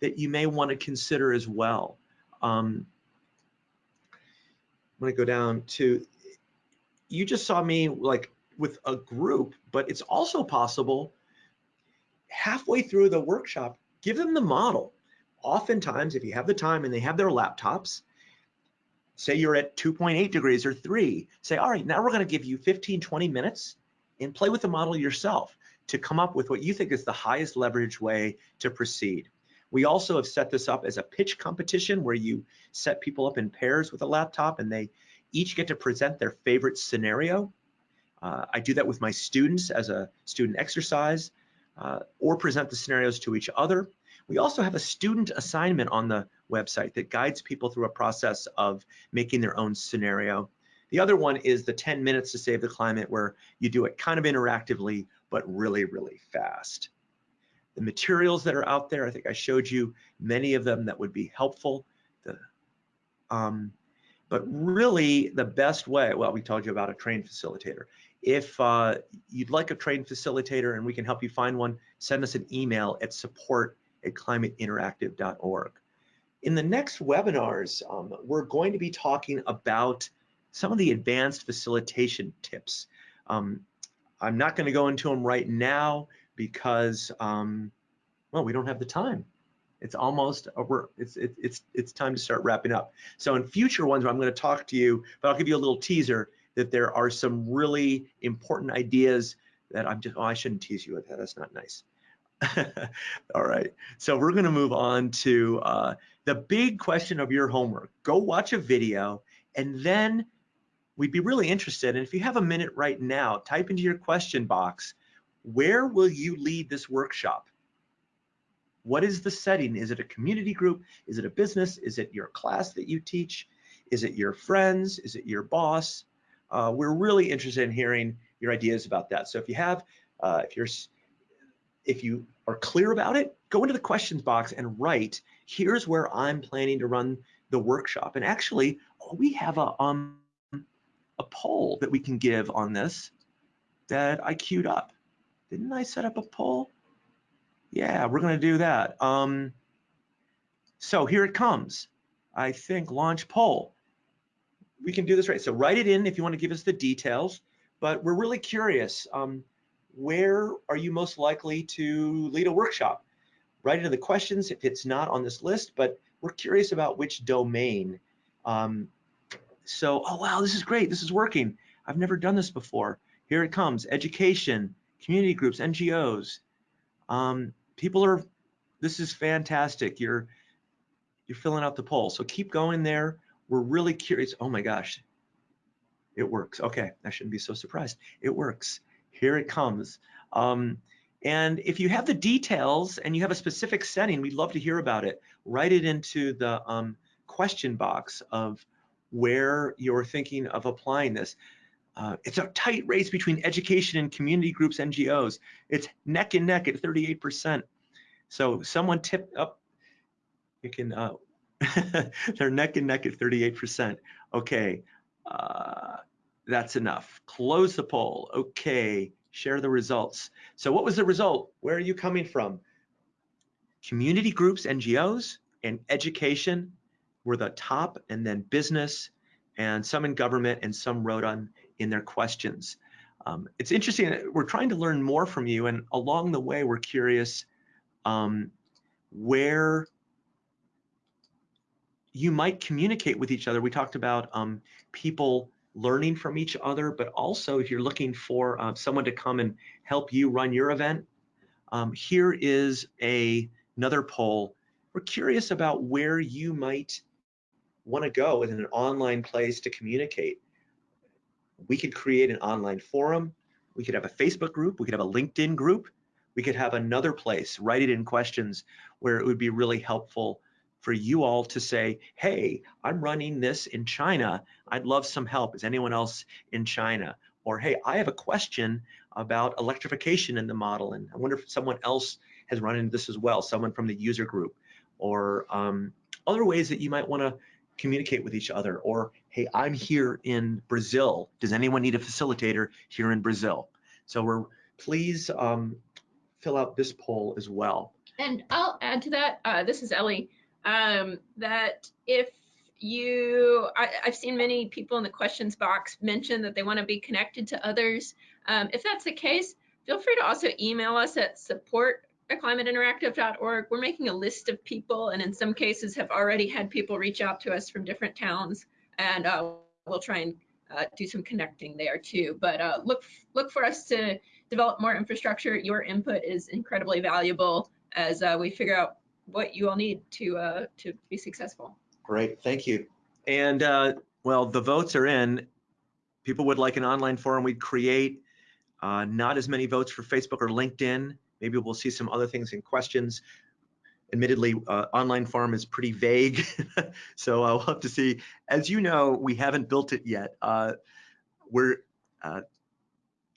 that you may want to consider as well. Um, I'm going to go down to, you just saw me like with a group, but it's also possible halfway through the workshop, give them the model. Oftentimes, if you have the time and they have their laptops, say you're at 2.8 degrees or three, say, all right, now we're gonna give you 15, 20 minutes and play with the model yourself to come up with what you think is the highest leverage way to proceed. We also have set this up as a pitch competition where you set people up in pairs with a laptop and they each get to present their favorite scenario. Uh, I do that with my students as a student exercise uh, or present the scenarios to each other. We also have a student assignment on the website that guides people through a process of making their own scenario. The other one is the 10 minutes to save the climate where you do it kind of interactively, but really, really fast. The materials that are out there, I think I showed you many of them that would be helpful. The, um, but really the best way, well, we told you about a trained facilitator. If uh, you'd like a trained facilitator and we can help you find one, send us an email at support at climateinteractive.org. In the next webinars, um, we're going to be talking about some of the advanced facilitation tips. Um, I'm not going to go into them right now because, um, well, we don't have the time. It's almost over. It's it, it's it's time to start wrapping up. So in future ones, I'm going to talk to you, but I'll give you a little teaser that there are some really important ideas that I'm just. Oh, I shouldn't tease you with that. That's not nice. [laughs] All right. So we're going to move on to uh, the big question of your homework. Go watch a video and then we'd be really interested. And if you have a minute right now, type into your question box, where will you lead this workshop? What is the setting? Is it a community group? Is it a business? Is it your class that you teach? Is it your friends? Is it your boss? Uh, we're really interested in hearing your ideas about that. So if you have, uh, if you're if you are clear about it, go into the questions box and write, here's where I'm planning to run the workshop. And actually, we have a, um, a poll that we can give on this that I queued up. Didn't I set up a poll? Yeah, we're gonna do that. Um, so here it comes. I think launch poll. We can do this right. So write it in if you want to give us the details, but we're really curious. Um, where are you most likely to lead a workshop? Write into the questions if it's not on this list, but we're curious about which domain. Um, so, oh wow, this is great, this is working. I've never done this before. Here it comes, education, community groups, NGOs. Um, people are, this is fantastic. You're, you're filling out the poll. So keep going there. We're really curious. Oh my gosh, it works. Okay, I shouldn't be so surprised. It works. Here it comes. Um, and if you have the details and you have a specific setting, we'd love to hear about it. Write it into the um, question box of where you're thinking of applying this. Uh, it's a tight race between education and community groups, NGOs. It's neck and neck at 38%. So someone tip up, you can, uh, [laughs] they're neck and neck at 38%. Okay, uh, that's enough. Close the poll. Okay, share the results. So what was the result? Where are you coming from? Community groups, NGOs, and education were the top, and then business, and some in government, and some wrote on in their questions. Um, it's interesting, we're trying to learn more from you, and along the way, we're curious um, where you might communicate with each other. We talked about um, people learning from each other, but also if you're looking for uh, someone to come and help you run your event, um, here is a, another poll. We're curious about where you might want to go in an online place to communicate. We could create an online forum. We could have a Facebook group. We could have a LinkedIn group. We could have another place, write it in questions where it would be really helpful for you all to say, hey, I'm running this in China. I'd love some help. Is anyone else in China? Or, hey, I have a question about electrification in the model, and I wonder if someone else has run into this as well, someone from the user group, or um, other ways that you might want to communicate with each other. Or, hey, I'm here in Brazil. Does anyone need a facilitator here in Brazil? So we're please um, fill out this poll as well. And I'll add to that. Uh, this is Ellie um, that if you, I, have seen many people in the questions box mention that they want to be connected to others. Um, if that's the case, feel free to also email us at support climateinteractive.org. We're making a list of people and in some cases have already had people reach out to us from different towns and uh, we'll try and uh, do some connecting there too. But uh, look, look for us to develop more infrastructure. Your input is incredibly valuable as uh, we figure out what you all need to uh, to be successful. Great, thank you. And uh, well, the votes are in. People would like an online forum we'd create. Uh, not as many votes for Facebook or LinkedIn. Maybe we'll see some other things in questions. Admittedly, uh, online farm is pretty vague, [laughs] so I'll have to see. As you know, we haven't built it yet. Uh, we're, uh,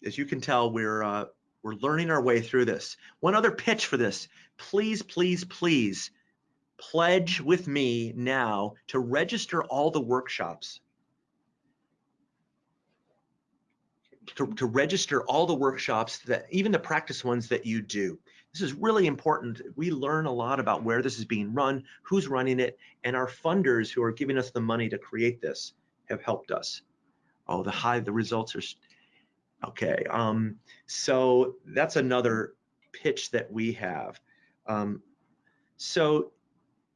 as you can tell, we're uh, we're learning our way through this. One other pitch for this. Please, please, please pledge with me now to register all the workshops. To, to, register all the workshops that even the practice ones that you do. This is really important. We learn a lot about where this is being run, who's running it, and our funders who are giving us the money to create this have helped us. Oh, the high, the results are Okay, um, so that's another pitch that we have. Um, so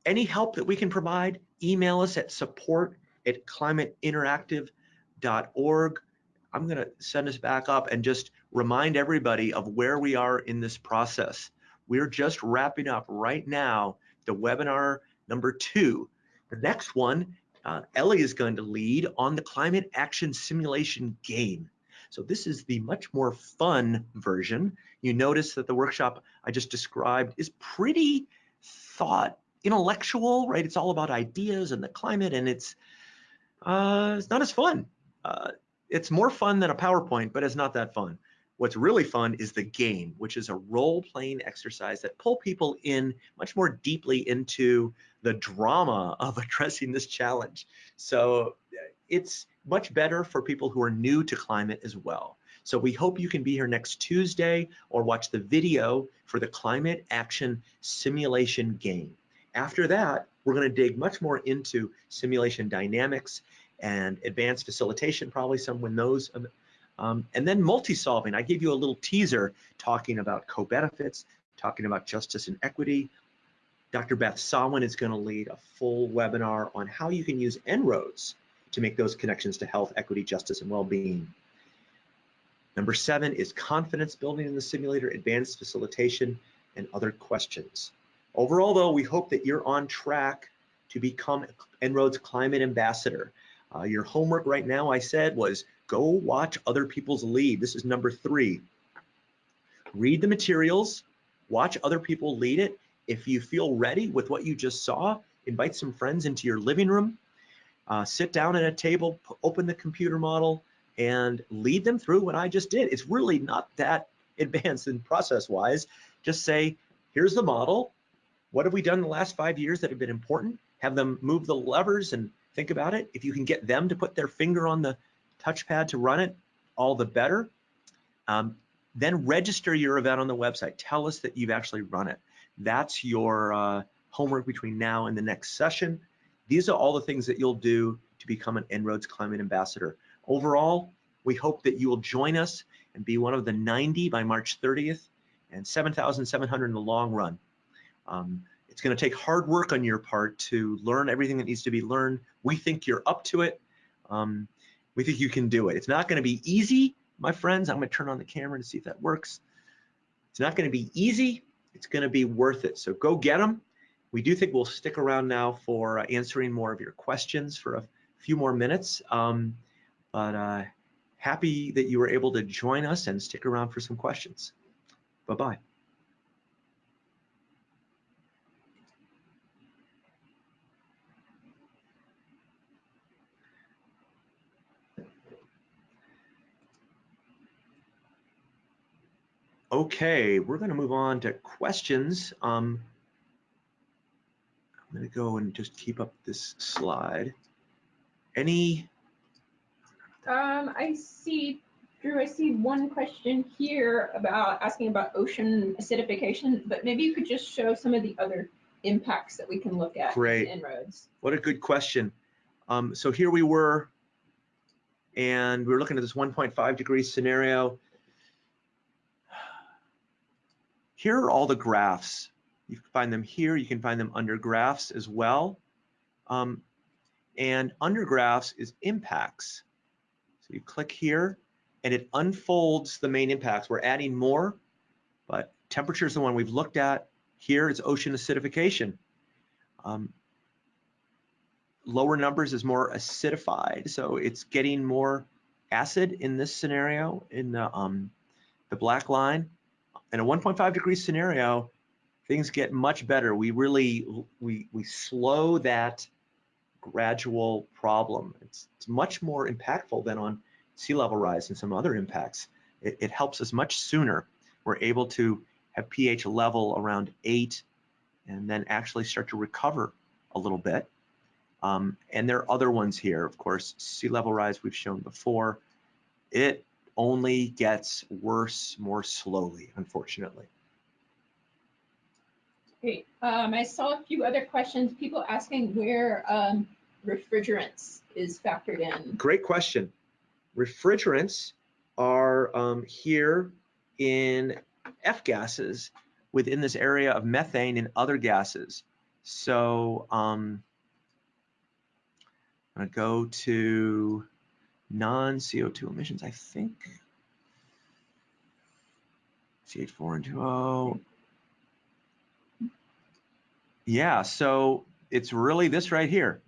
any help that we can provide, email us at support at climateinteractive.org. I'm going to send us back up and just remind everybody of where we are in this process. We're just wrapping up right now the webinar number two. The next one, uh, Ellie is going to lead on the climate action simulation game. So this is the much more fun version. You notice that the workshop I just described is pretty thought intellectual, right? It's all about ideas and the climate and it's, uh, it's not as fun. Uh, it's more fun than a PowerPoint, but it's not that fun. What's really fun is the game, which is a role-playing exercise that pull people in much more deeply into the drama of [laughs] addressing this challenge. So it's much better for people who are new to climate as well. So we hope you can be here next Tuesday or watch the video for the climate action simulation game. After that, we're gonna dig much more into simulation dynamics and advanced facilitation, probably some when um, um, and then multi-solving, I gave you a little teaser talking about co-benefits, talking about justice and equity. Dr. Beth Sawin is gonna lead a full webinar on how you can use En-ROADS to make those connections to health, equity, justice, and well-being. Number seven is confidence building in the simulator, advanced facilitation, and other questions. Overall though, we hope that you're on track to become En-ROADS Climate Ambassador. Uh, your homework right now, I said, was go watch other people's lead. This is number three. Read the materials, watch other people lead it. If you feel ready with what you just saw, invite some friends into your living room, uh, sit down at a table, open the computer model, and lead them through what I just did. It's really not that [laughs] advanced in process-wise. Just say, here's the model. What have we done in the last five years that have been important? Have them move the levers and Think about it. If you can get them to put their finger on the touchpad to run it, all the better. Um, then register your event on the website. Tell us that you've actually run it. That's your uh, homework between now and the next session. These are all the things that you'll do to become an En-ROADS Climate Ambassador. Overall, we hope that you will join us and be one of the 90 by March 30th and 7,700 in the long run. Um, it's going to take hard work on your part to learn everything that needs to be learned. We think you're up to it. Um, we think you can do it. It's not going to be easy, my friends. I'm going to turn on the camera to see if that works. It's not going to be easy. It's going to be worth it. So go get them. We do think we'll stick around now for uh, answering more of your questions for a few more minutes. Um, but uh, happy that you were able to join us and stick around for some questions. Bye-bye. Okay, we're going to move on to questions. Um, I'm going to go and just keep up this slide. Any? Um, I see, Drew, I see one question here about asking about ocean acidification, but maybe you could just show some of the other impacts that we can look at Great. En-ROADS. What a good question. Um, so here we were, and we were looking at this 1.5 degree scenario. Here are all the graphs. You can find them here. You can find them under graphs as well. Um, and under graphs is impacts. So you click here and it unfolds the main impacts. We're adding more, but temperature is the one we've looked at. Here is ocean acidification. Um, lower numbers is more acidified, so it's getting more acid in this scenario in the, um, the black line in a 1.5 degree scenario, things get much better. We really, we, we slow that gradual problem. It's, it's much more impactful than on sea level rise and some other impacts. It, it helps us much sooner. We're able to have pH level around eight and then actually start to recover a little bit. Um, and there are other ones here, of course, sea level rise we've shown before. It only gets worse more slowly, unfortunately. Great. Um, I saw a few other questions. People asking where um, refrigerants is factored in. Great question. Refrigerants are um, here in F gases within this area of methane and other gases. So um, I'm going to go to non-CO2 emissions, I think. CH4 and 2O. Yeah, so it's really this right here.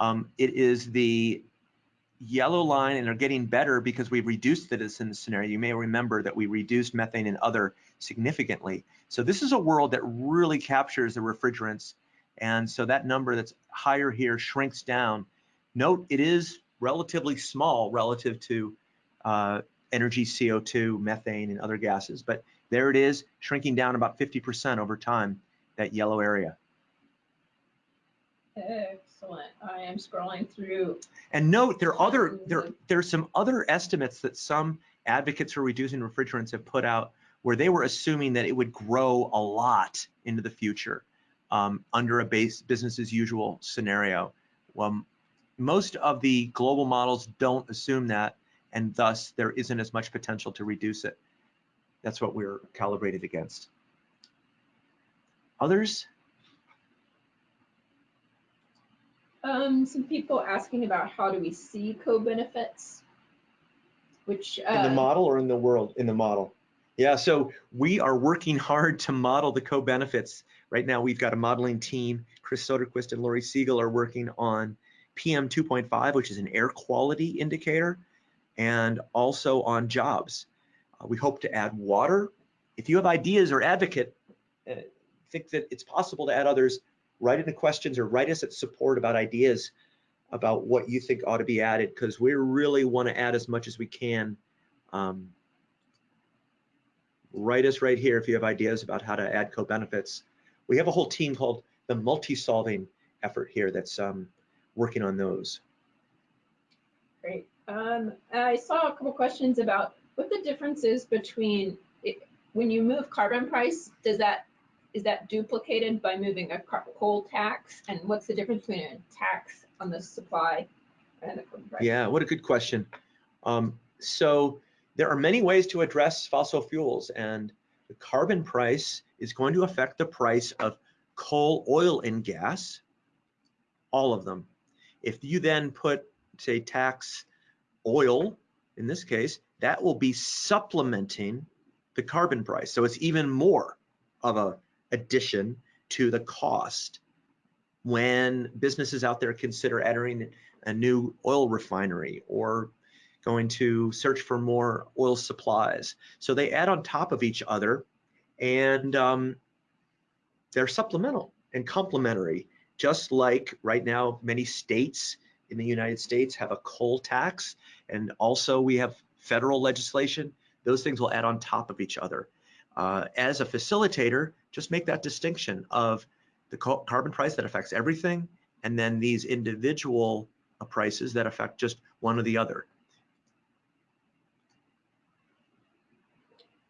Um, it is the yellow line and are getting better because we've reduced the in scenario. You may remember that we reduced methane and other significantly. So this is a world that really captures the refrigerants. And so that number that's higher here shrinks down. Note it is relatively small relative to uh, energy, CO2, methane, and other gases, but there it is shrinking down about 50% over time, that yellow area. Excellent. I am scrolling through. And note there are other there there's some other estimates that some advocates for reducing refrigerants have put out where they were assuming that it would grow a lot into the future um, under a base business as usual scenario. Well, most of the global models don't assume that, and thus there isn't as much potential to reduce it. That's what we're calibrated against. Others? Um, some people asking about how do we see co-benefits, which uh, in the uh, model or in the world in the model. Yeah, so we are working hard to model the co-benefits. Right now, we've got a modeling team. Chris Soderquist and Lori Siegel are working on PM 2.5, which is an air quality indicator, and also on jobs. Uh, we hope to add water. If you have ideas or advocate, uh, think that it's possible to add others, write in the questions or write us at support about ideas about what you think ought to be added because we really want to add as much as we can. Um, write us right here if you have ideas about how to add co-benefits. We have a whole team called the multi-solving effort here that's um, working on those. Great. Um, I saw a couple questions about what the difference is between it, when you move carbon price, does that is that duplicated by moving a coal tax? And what's the difference between a tax on the supply and the carbon price? Yeah, what a good question. Um, so there are many ways to address fossil fuels and the carbon price is going to affect the price of coal, oil, and gas, all of them. If you then put, say, tax oil, in this case, that will be supplementing the carbon price. So it's even more of a addition to the cost when businesses out there consider entering a new oil refinery or going to search for more oil supplies. So they add on top of each other and um, they're supplemental and complementary, just like right now many states in the United States have a coal tax and also we have federal legislation. Those things will add on top of each other. Uh, as a facilitator, just make that distinction of the carbon price that affects everything and then these individual uh, prices that affect just one or the other.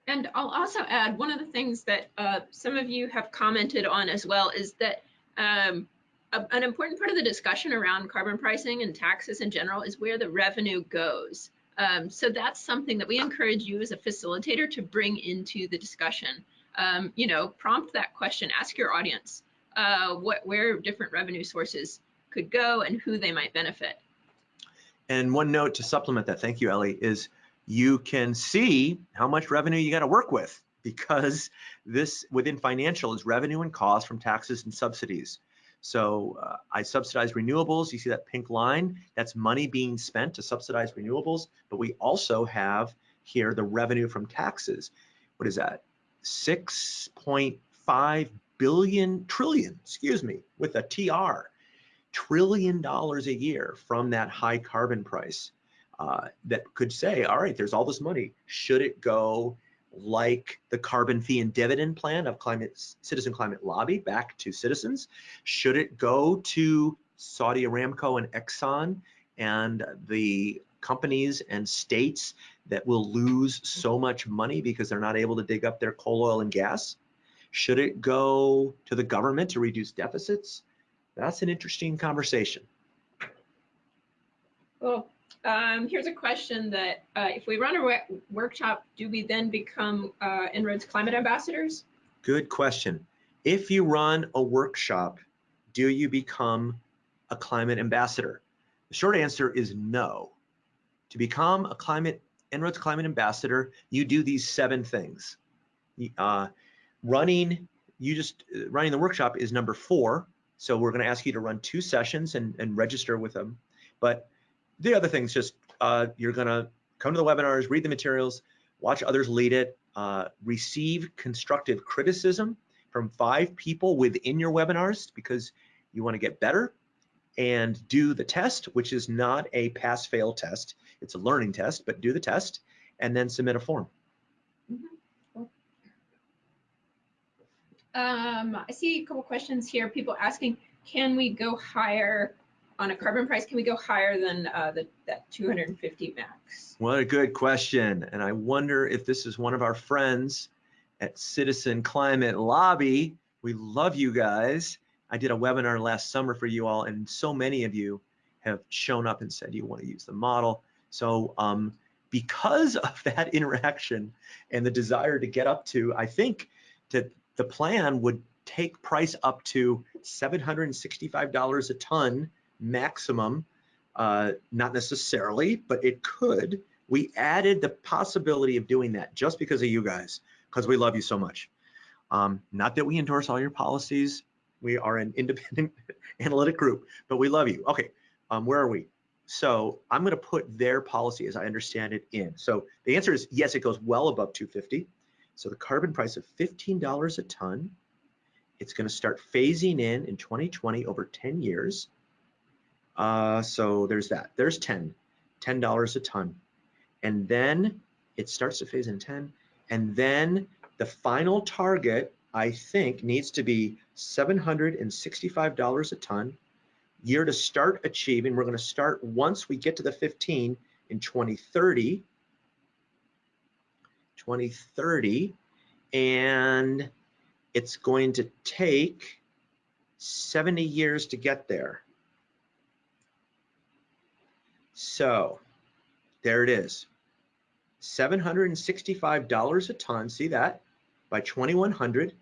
And I'll also add one of the things that uh, some of you have commented on as well is that um, an important part of the discussion around carbon pricing and taxes in general is where the revenue goes. Um, so that's something that we encourage you as a facilitator to bring into the discussion. Um, you know, prompt that question, ask your audience uh, what where different revenue sources could go and who they might benefit. And one note to supplement that, thank you, Ellie, is you can see how much revenue you got to work with because this within financial is revenue and cost from taxes and subsidies. So uh, I subsidize renewables. You see that pink line? That's money being spent to subsidize renewables. But we also have here the revenue from taxes. What is that? 6.5 billion trillion, excuse me, with a TR, trillion dollars a year from that high carbon price. Uh, that could say, all right, there's all this money. Should it go like the carbon fee and dividend plan of climate citizen climate lobby back to citizens? Should it go to Saudi Aramco and Exxon and the companies and states that will lose so much money because they're not able to dig up their coal, oil, and gas? Should it go to the government to reduce deficits? That's an interesting conversation. Well, um, here's a question that uh, if we run a workshop, do we then become uh, En-ROADS climate ambassadors? Good question. If you run a workshop, do you become a climate ambassador? The short answer is no. To become a climate En-ROADS climate ambassador, you do these seven things. Uh, running you just uh, running the workshop is number four. So we're going to ask you to run two sessions and, and register with them. But the other things, just uh, you're going to come to the webinars, read the materials, watch others lead it, uh, receive constructive criticism from five people within your webinars because you want to get better and do the test, which is not a pass fail test. It's a learning test, but do the test and then submit a form. Um, I see a couple questions here. People asking, can we go higher on a carbon price? Can we go higher than uh, the, that 250 max? What a good question. And I wonder if this is one of our friends at Citizen Climate Lobby. We love you guys. I did a webinar last summer for you all, and so many of you have shown up and said you want to use the model. So um, because [laughs] of that interaction and the desire to get up to, I think, to the plan would take price up to $765 a ton maximum. Uh, not necessarily, but it could. We added the possibility of doing that just because of you guys, because we love you so much. Um, not that we endorse all your policies. We are an independent [laughs] analytic group, but we love you. Okay, um, where are we? So I'm going to put their policy as I understand it in. So the answer is yes, it goes well above 250. So the carbon price of $15 a ton, it's going to start phasing in in 2020 over 10 years. Uh, so there's that. There's 10, $10 a ton. And then it starts to phase in 10. And then the final target, I think, needs to be $765 a ton. Year to start achieving, we're going to start once we get to the 15 in 2030. 2030 and it's going to take 70 years to get there. So there it is. $765 a ton, see that? By 2100,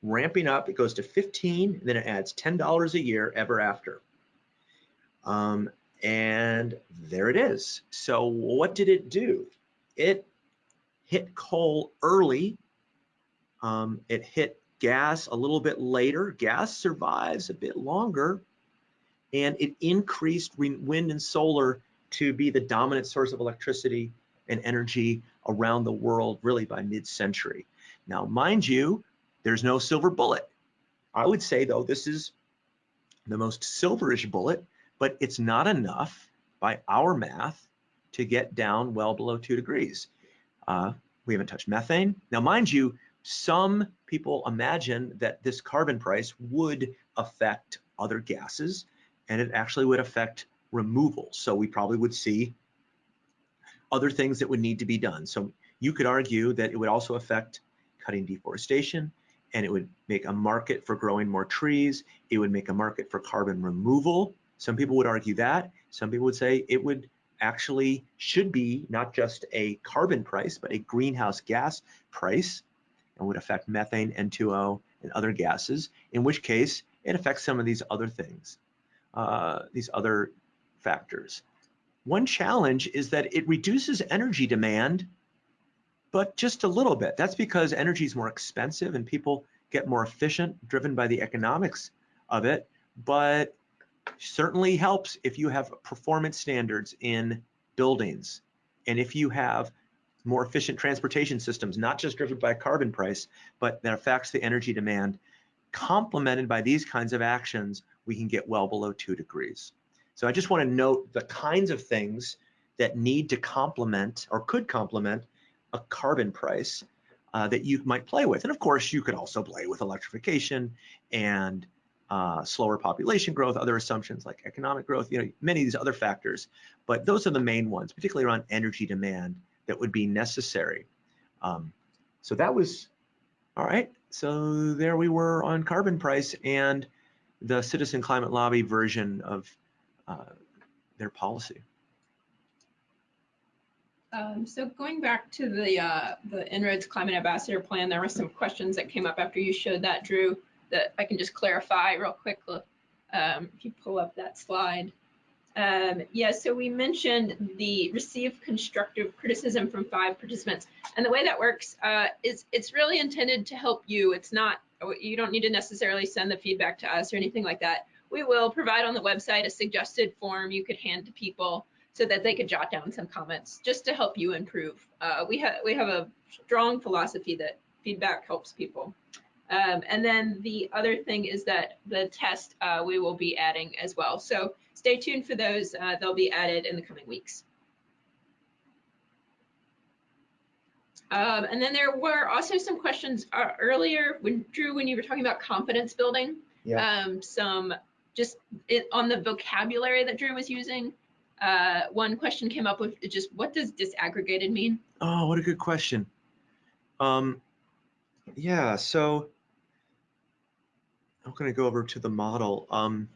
ramping up, it goes to 15, then it adds $10 a year ever after. Um, and there it is. So what did it do? It hit coal early. Um, it hit gas a little bit later. Gas survives a bit longer. And it increased wind and solar to be the dominant source of electricity and energy around the world really by mid-century. Now, mind you, there's no silver bullet. I would say, though, this is the most silverish bullet, but it's not enough by our math to get down well below two degrees. Uh, we haven't touched methane. Now, mind you, some people imagine that this carbon price would affect other gases and it actually would affect removal. So we probably would see other things that would need to be done. So you could argue that it would also affect cutting deforestation and it would make a market for growing more trees. It would make a market for carbon removal. Some people would argue that. Some people would say it would actually should be not just a carbon price, but a greenhouse gas price and would affect methane, N2O, and other gases, in which case it affects some of these other things, uh, these other factors. One challenge is that it reduces energy demand, but just a little bit. That's because energy is more expensive and people get more efficient, driven by the economics of it. But certainly helps if you have performance standards in buildings and if you have more efficient transportation systems, not just driven by carbon price, but that affects the energy demand. Complemented by these kinds of actions, we can get well below two degrees. So I just want to note the kinds of things that need to complement or could complement a carbon price uh, that you might play with. And of course, you could also play with electrification and uh, slower population growth, other assumptions like economic growth, you know, many of these other factors. But those are the main ones, particularly around energy demand that would be necessary. Um, so that was, all right. So there we were on carbon price and the Citizen Climate Lobby version of uh, their policy. Um, so going back to the uh, the En-ROADS Climate Ambassador Plan, there were some questions that came up after you showed that, Drew that I can just clarify real quick um, if you pull up that slide. Um, yeah, so we mentioned the receive constructive criticism from five participants. And the way that works uh, is it's really intended to help you. It's not you don't need to necessarily send the feedback to us or anything like that. We will provide on the website a suggested form you could hand to people so that they could jot down some comments just to help you improve. Uh, we have we have a strong philosophy that feedback helps people. Um, and then the other thing is that the test uh, we will be adding as well. So stay tuned for those. Uh, they'll be added in the coming weeks. Um, and then there were also some questions uh, earlier when Drew, when you were talking about confidence building, Yeah. um, some just it, on the vocabulary that Drew was using. Uh, one question came up with just what does disaggregated mean? Oh, what a good question. Um, yeah, so I'm going to go over to the model. Um,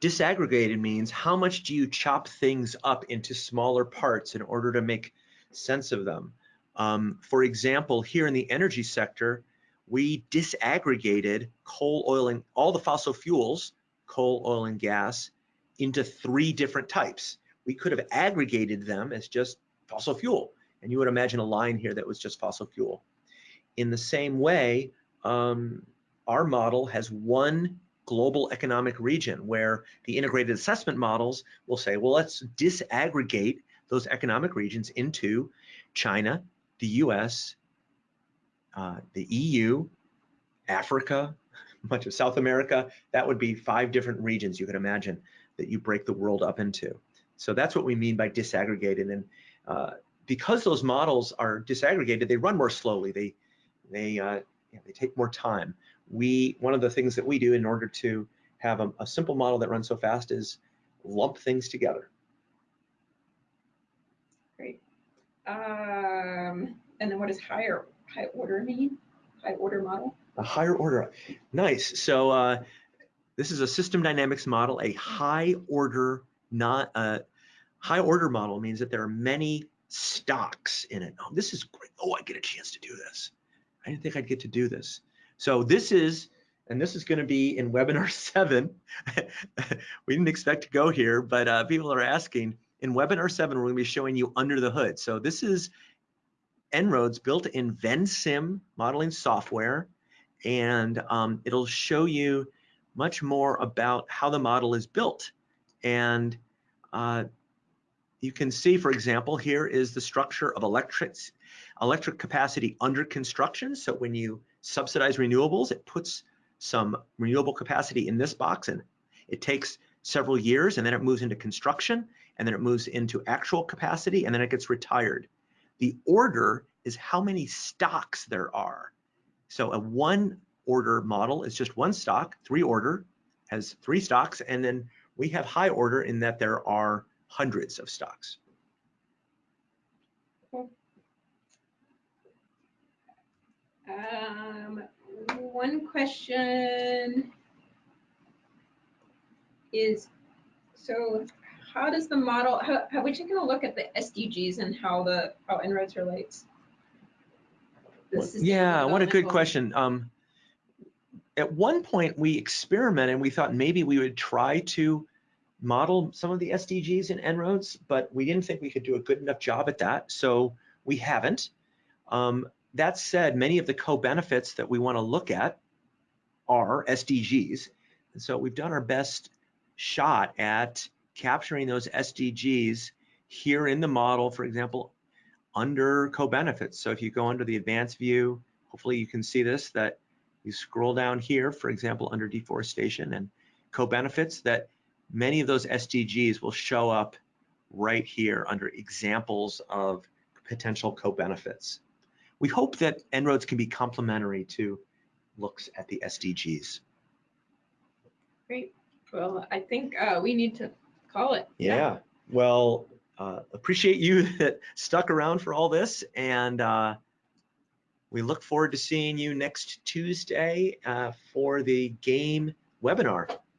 disaggregated means how much do you chop things up into smaller parts in order to make sense of them. Um, for example, here in the energy sector, we disaggregated coal, oil, and all the fossil fuels, coal, oil, and gas, into three different types. We could have aggregated them as just fossil fuel, and you would imagine a line here that was just fossil fuel. In the same way, um, our model has one global economic region where the integrated assessment models will say, well, let's disaggregate those economic regions into China, the US, uh, the EU, Africa, [laughs] much of South America. That would be five different regions you could imagine that you break the world up into. So that's what we mean by disaggregated. And uh, because those models are disaggregated, they run more slowly. They they uh, you know, they take more time. We one of the things that we do in order to have a, a simple model that runs so fast is lump things together. Great. Um, and then what does higher high order mean? High order model? A higher order. Nice. So uh, this is a system dynamics model. A high order, not a high order model means that there are many stocks in it. Oh, this is great. Oh, I get a chance to do this. I didn't think I'd get to do this. So this is, and this is going to be in webinar [laughs] seven. we didn't expect to go here, but uh, people are asking. In webinar seven, we're going to be showing you under the hood. So this is En-ROADS built in Vensim modeling software, and um, it'll show you much more about how the model is built. And uh, you can see, for example, here is the structure of electric, electric capacity under construction. So when you subsidize renewables, it puts some renewable capacity in this box and it takes several years and then it moves into construction and then it moves into actual capacity and then it gets retired. The order is how many stocks there are. So a one order model is just one stock, three order has three stocks, and then we have high order in that there are hundreds of stocks. Um, one question is, so how does the model, how, have we taken a look at the SDGs and how the, how En-ROADS relates? Yeah, what a good question. Um, at one point, we experimented. And we thought maybe we would try to model some of the SDGs in En-ROADS, but we didn't think we could do a good enough job at that, so we haven't. Um, that said, many of the co-benefits that we want to look at are SDGs, and so we've done our best shot at capturing those SDGs here in the model, for example, under co-benefits. So if you go under the advanced view, hopefully you can see this, that you scroll down here, for example, under deforestation and co-benefits, that many of those SDGs will show up right here under examples of potential co-benefits. We hope that En-ROADS can be complementary to looks at the SDGs. Great. Well, I think uh, we need to call it. Yeah, well, uh, appreciate you [laughs] that stuck around for all this and uh, we look forward to seeing you next Tuesday uh, for the game webinar.